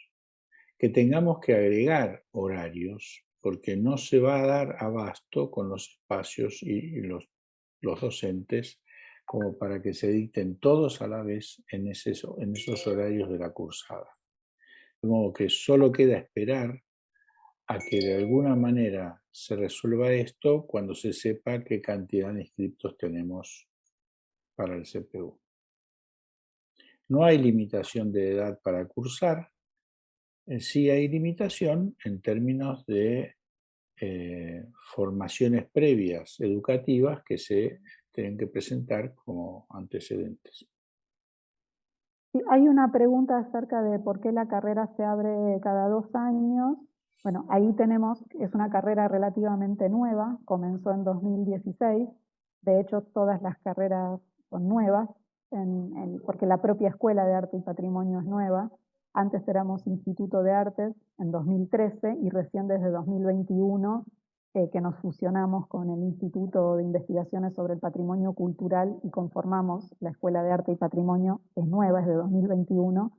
que tengamos que agregar horarios porque no se va a dar abasto con los espacios y los, los docentes como para que se dicten todos a la vez en, ese, en esos horarios de la cursada. De modo que solo queda esperar a que de alguna manera se resuelva esto cuando se sepa qué cantidad de inscriptos tenemos para el CPU. No hay limitación de edad para cursar, eh, sí hay limitación en términos de eh, formaciones previas educativas que se tienen que presentar como antecedentes.
Hay una pregunta acerca de por qué la carrera se abre cada dos años. Bueno, ahí tenemos, es una carrera relativamente nueva, comenzó en 2016, de hecho todas las carreras son nuevas, porque la propia Escuela de Arte y Patrimonio es nueva. Antes éramos Instituto de Artes en 2013 y recién desde 2021 eh, que nos fusionamos con el Instituto de Investigaciones sobre el Patrimonio Cultural y conformamos la Escuela de Arte y Patrimonio, es nueva, es de 2021.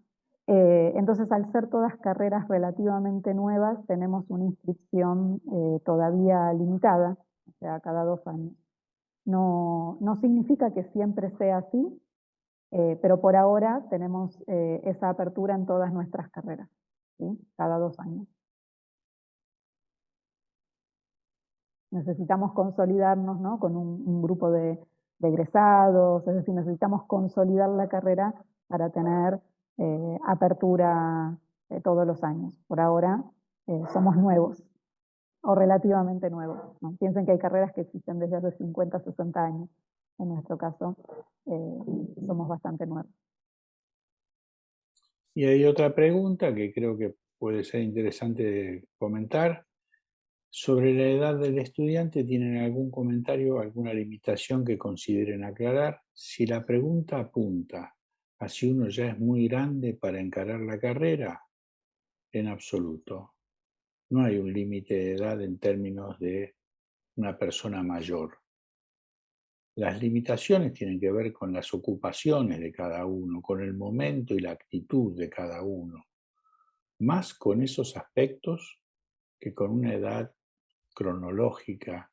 Eh, entonces, al ser todas carreras relativamente nuevas, tenemos una inscripción eh, todavía limitada, o sea, cada dos años. No, no significa que siempre sea así, pero por ahora tenemos esa apertura en todas nuestras carreras, cada dos años. Necesitamos consolidarnos ¿no? con un, grupo de, egresados, es decir, necesitamos consolidar la carrera para tener eh, apertura eh, todos los años. Por ahora eh, somos nuevos, o relativamente nuevos. Piensen que hay carreras que existen desde hace 50, 60 años. En nuestro caso, somos bastante nuevos.
Y hay otra pregunta que creo que puede ser interesante comentar. Sobre la edad del estudiante, ¿tienen algún comentario, alguna limitación que consideren aclarar? Si la pregunta apunta a si uno ya es muy grande para encarar la carrera, en absoluto. No hay un límite de edad en términos de una persona mayor. Las limitaciones tienen que ver con las ocupaciones de cada uno, con el momento y la actitud de cada uno, más con esos aspectos que con una edad cronológica.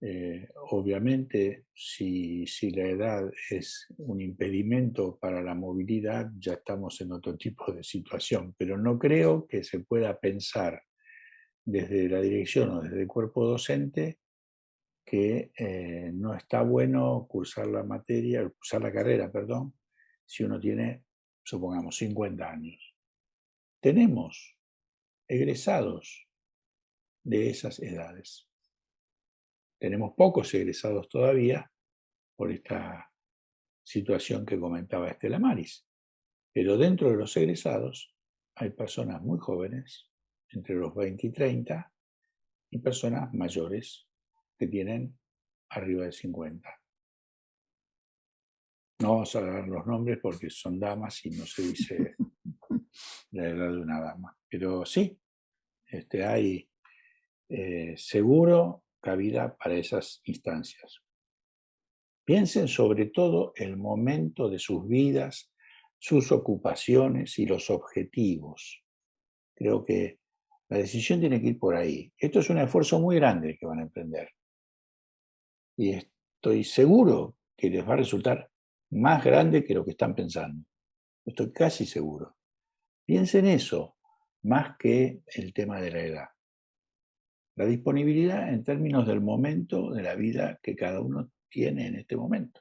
Eh, obviamente, si, si, la edad es un impedimento para la movilidad, ya estamos en otro tipo de situación, pero no creo que se pueda pensar desde la dirección o desde el cuerpo docente que eh, no está bueno cursar la materia, cursar la carrera, perdón, si uno tiene, supongamos, 50 años. Tenemos egresados de esas edades. Tenemos pocos egresados todavía por esta situación que comentaba Estela Maris, pero dentro de los egresados hay personas muy jóvenes, entre los 20 y 30, y personas mayores que tienen arriba de 50. No vamos a dar los nombres porque son damas y no se dice la edad de una dama. Pero sí, este, hay eh, seguro cabida para esas instancias. Piensen sobre todo el momento de sus vidas, sus ocupaciones y los objetivos. Creo que la decisión tiene que ir por ahí. Esto es un esfuerzo muy grande que van a emprender. Y estoy seguro que les va a resultar más grande que lo que están pensando. Estoy casi seguro. Piensen eso, más que el tema de la edad. La disponibilidad en términos del momento de la vida que cada uno tiene en este momento.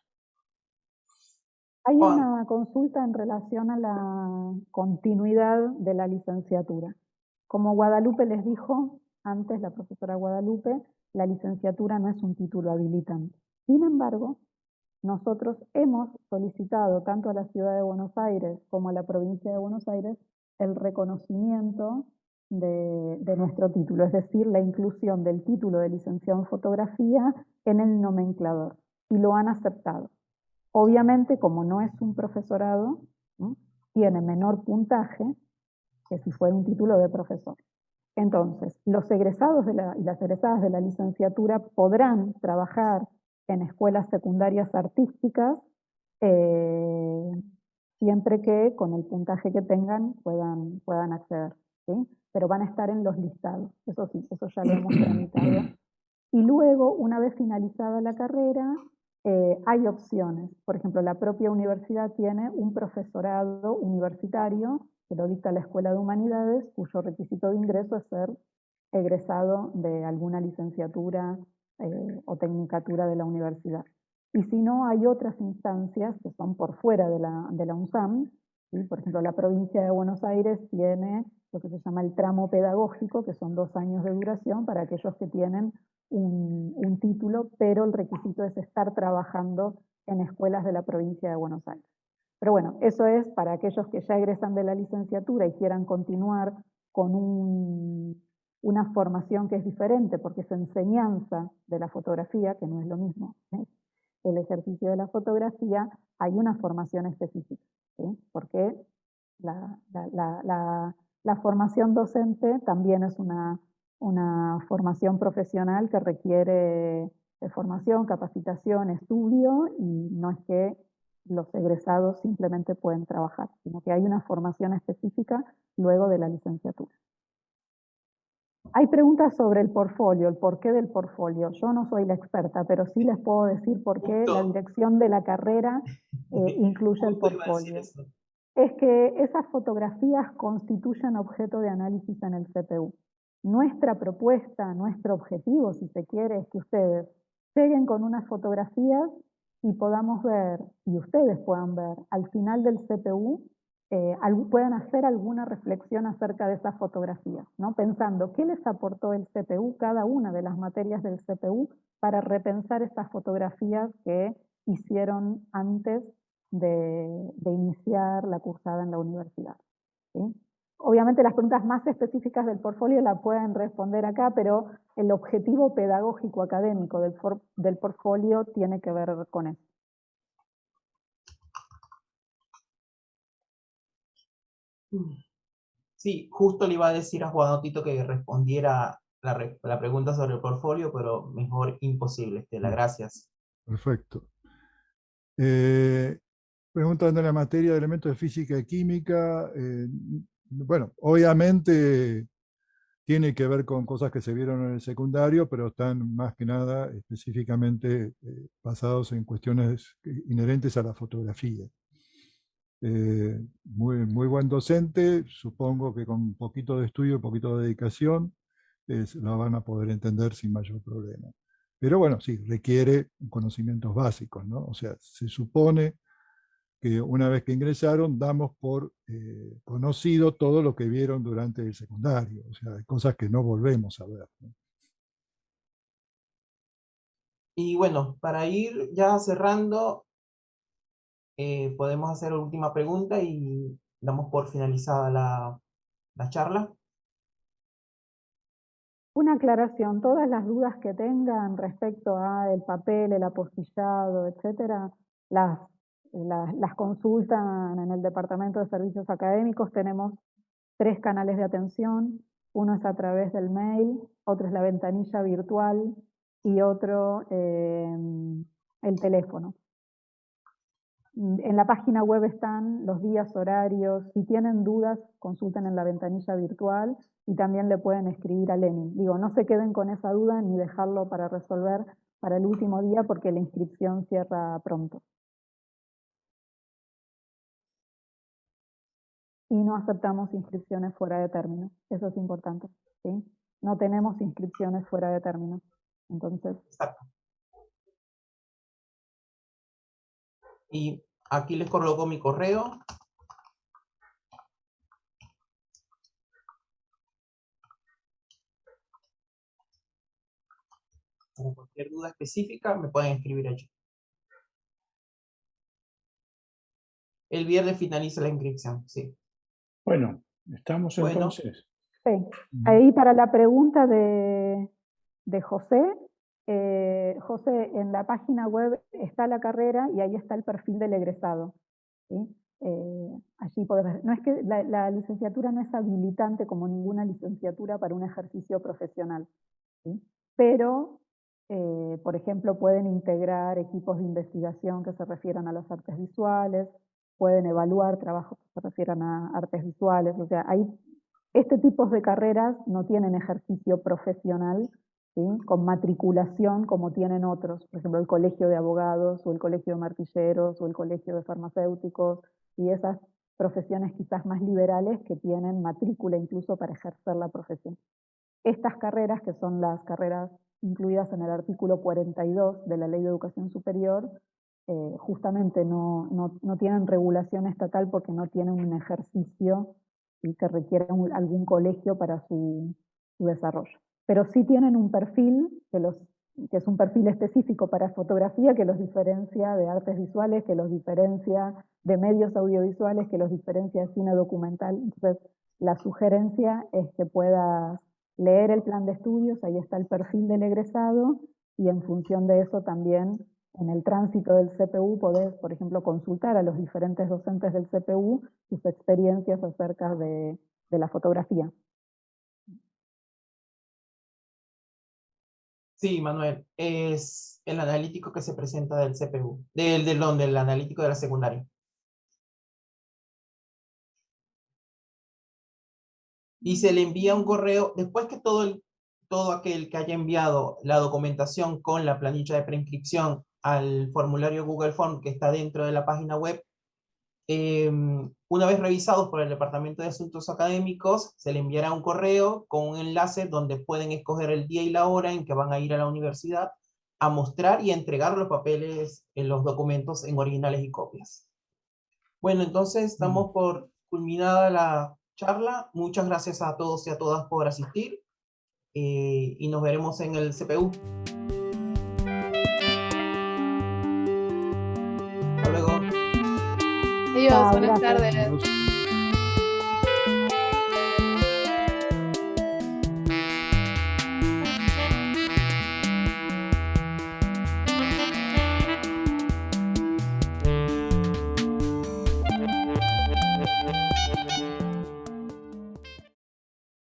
Hay una consulta en relación a la continuidad de la licenciatura. Como Guadalupe les dijo antes, la profesora Guadalupe, la licenciatura no es un título habilitante. Sin embargo, nosotros hemos solicitado tanto a la Ciudad de Buenos Aires como a la provincia de Buenos Aires el reconocimiento de, nuestro título, es decir, la inclusión del título de licenciado en fotografía en el nomenclador, y lo han aceptado. Obviamente, como no es un profesorado, tiene menor puntaje que si fuera un título de profesor. Entonces, los egresados de la, y las egresadas de la licenciatura podrán trabajar en escuelas secundarias artísticas eh, siempre que con el puntaje que tengan puedan acceder. ¿Sí? Pero van a estar en los listados, eso sí, eso ya lo hemos tramitado. Y luego, una vez finalizada la carrera, eh, hay opciones. Por ejemplo, la propia universidad tiene un profesorado universitario que lo dicta la Escuela de Humanidades, cuyo requisito de ingreso es ser egresado de alguna licenciatura eh, o tecnicatura de la universidad. Y si no, hay otras instancias que son por fuera de la, de la UNSAM. Por ejemplo, la provincia de Buenos Aires tiene lo que se llama el tramo pedagógico, que son dos años de duración para aquellos que tienen un, un título, pero el requisito es estar trabajando en escuelas de la provincia de Buenos Aires. Pero bueno, eso es para aquellos que ya egresan de la licenciatura y quieran continuar con un, una formación que es diferente, porque es enseñanza de la fotografía, que no es lo mismo. ¿sí? El ejercicio de la fotografía, hay una formación específica, ¿sí? porque la, la, la, la, formación docente también es una, una formación profesional que requiere de formación, capacitación, estudio, y no es que los egresados simplemente pueden trabajar, sino que hay una formación específica luego de la licenciatura. Hay preguntas sobre el portfolio, el porqué del portfolio. Yo no soy la experta, pero sí les puedo decir por qué la dirección de la carrera eh, incluye el portfolio. Es que esas fotografías constituyen objeto de análisis en el CPU. Nuestra propuesta, nuestro objetivo, si se quiere, es que ustedes lleguen con unas fotografías y podamos ver, y ustedes puedan ver, al final del CPU eh, puedan hacer alguna reflexión acerca de esa fotografía, ¿no? pensando qué les aportó el CPU, cada una de las materias del CPU, para repensar estas fotografías que hicieron antes de, de iniciar la cursada en la universidad. ¿sí? Obviamente las preguntas más específicas del portfolio la pueden responder acá, pero el objetivo pedagógico académico del, del portfolio tiene que ver con eso.
Sí, justo le iba a decir a Juan Tito que respondiera la, la, pregunta sobre el portfolio, pero mejor imposible, Estela, mm. gracias.
Perfecto. Eh, preguntando en la materia de elementos de física y química, eh, bueno, obviamente tiene que ver con cosas que se vieron en el secundario, pero están más que nada específicamente eh, basados en cuestiones inherentes a la fotografía. Eh, muy, buen docente, supongo que con un poquito de estudio, un poquito de dedicación, lo van a poder entender sin mayor problema. Pero bueno, sí, requiere conocimientos básicos, ¿no? O sea, se supone que una vez que ingresaron damos por eh, conocido todo lo que vieron durante el secundario, o sea, cosas que no volvemos a ver.
Y bueno, para ir ya cerrando, eh, podemos hacer la última pregunta y damos por finalizada la, la charla.
Una aclaración, todas las dudas que tengan respecto a el papel, el apostillado, etcétera, las, las, las consultan en el Departamento de Servicios Académicos. Tenemos tres canales de atención, uno es a través del mail, otro es la ventanilla virtual y otro eh, el teléfono. En la página web están los días, horarios. Si tienen dudas, consulten en la ventanilla virtual y también le pueden escribir a Lenin. Digo, no se queden con esa duda ni dejarlo para resolver para el último día porque la inscripción cierra pronto. Y no aceptamos inscripciones fuera de término. Eso es importante. ¿sí? No tenemos inscripciones fuera de término. Entonces.
Exacto. Y aquí les coloco mi correo. Con cualquier duda específica me pueden escribir allí. El viernes finaliza la inscripción, sí.
Bueno, estamos entonces.
Sí. Ahí para la pregunta de, de José, eh, José, en la página web está la carrera y ahí está el perfil del egresado. Eh, allí podés ver. No es que la, licenciatura no es habilitante como ninguna licenciatura para un ejercicio profesional, pero, eh, por ejemplo, pueden integrar equipos de investigación que se refieran a las artes visuales, pueden evaluar trabajos que se refieran a artes visuales, o sea, hay, este tipo de carreras no tienen ejercicio profesional, con matriculación como tienen otros, por ejemplo el colegio de abogados o el colegio de martilleros o el colegio de farmacéuticos y esas profesiones quizás más liberales que tienen matrícula incluso para ejercer la profesión. Estas carreras, que son las carreras incluidas en el artículo 42 de la Ley de Educación Superior, eh, justamente no, no, tienen regulación estatal porque no tienen un ejercicio y que requiere algún colegio para su desarrollo pero sí tienen un perfil que, los, que es un perfil específico para fotografía que los diferencia de artes visuales, que los diferencia de medios audiovisuales, que los diferencia de cine documental. Entonces, la sugerencia es que puedas leer el plan de estudios, ahí está el perfil del egresado, y en función de eso también en el tránsito del CPU podés, por ejemplo, consultar a los diferentes docentes del CPU sus experiencias acerca de la fotografía.
Sí, Manuel, es el analítico que se presenta del CPU, del, del, del analítico de la secundaria. Y se le envía un correo, después que todo, todo aquel que haya enviado la documentación con la planilla de preinscripción al formulario Google Form que está dentro de la página web, Em, una vez revisados por el Departamento de Asuntos Académicos, se le enviará un correo con un enlace donde pueden escoger el día y la hora en que van a ir a la universidad a mostrar y entregar los papeles, en los documentos en originales y copias. Bueno, entonces estamos mm. por culminada la charla. Muchas gracias a todos y a todas por asistir eh, y nos veremos en el CPU.
Adiós, buenas tardes.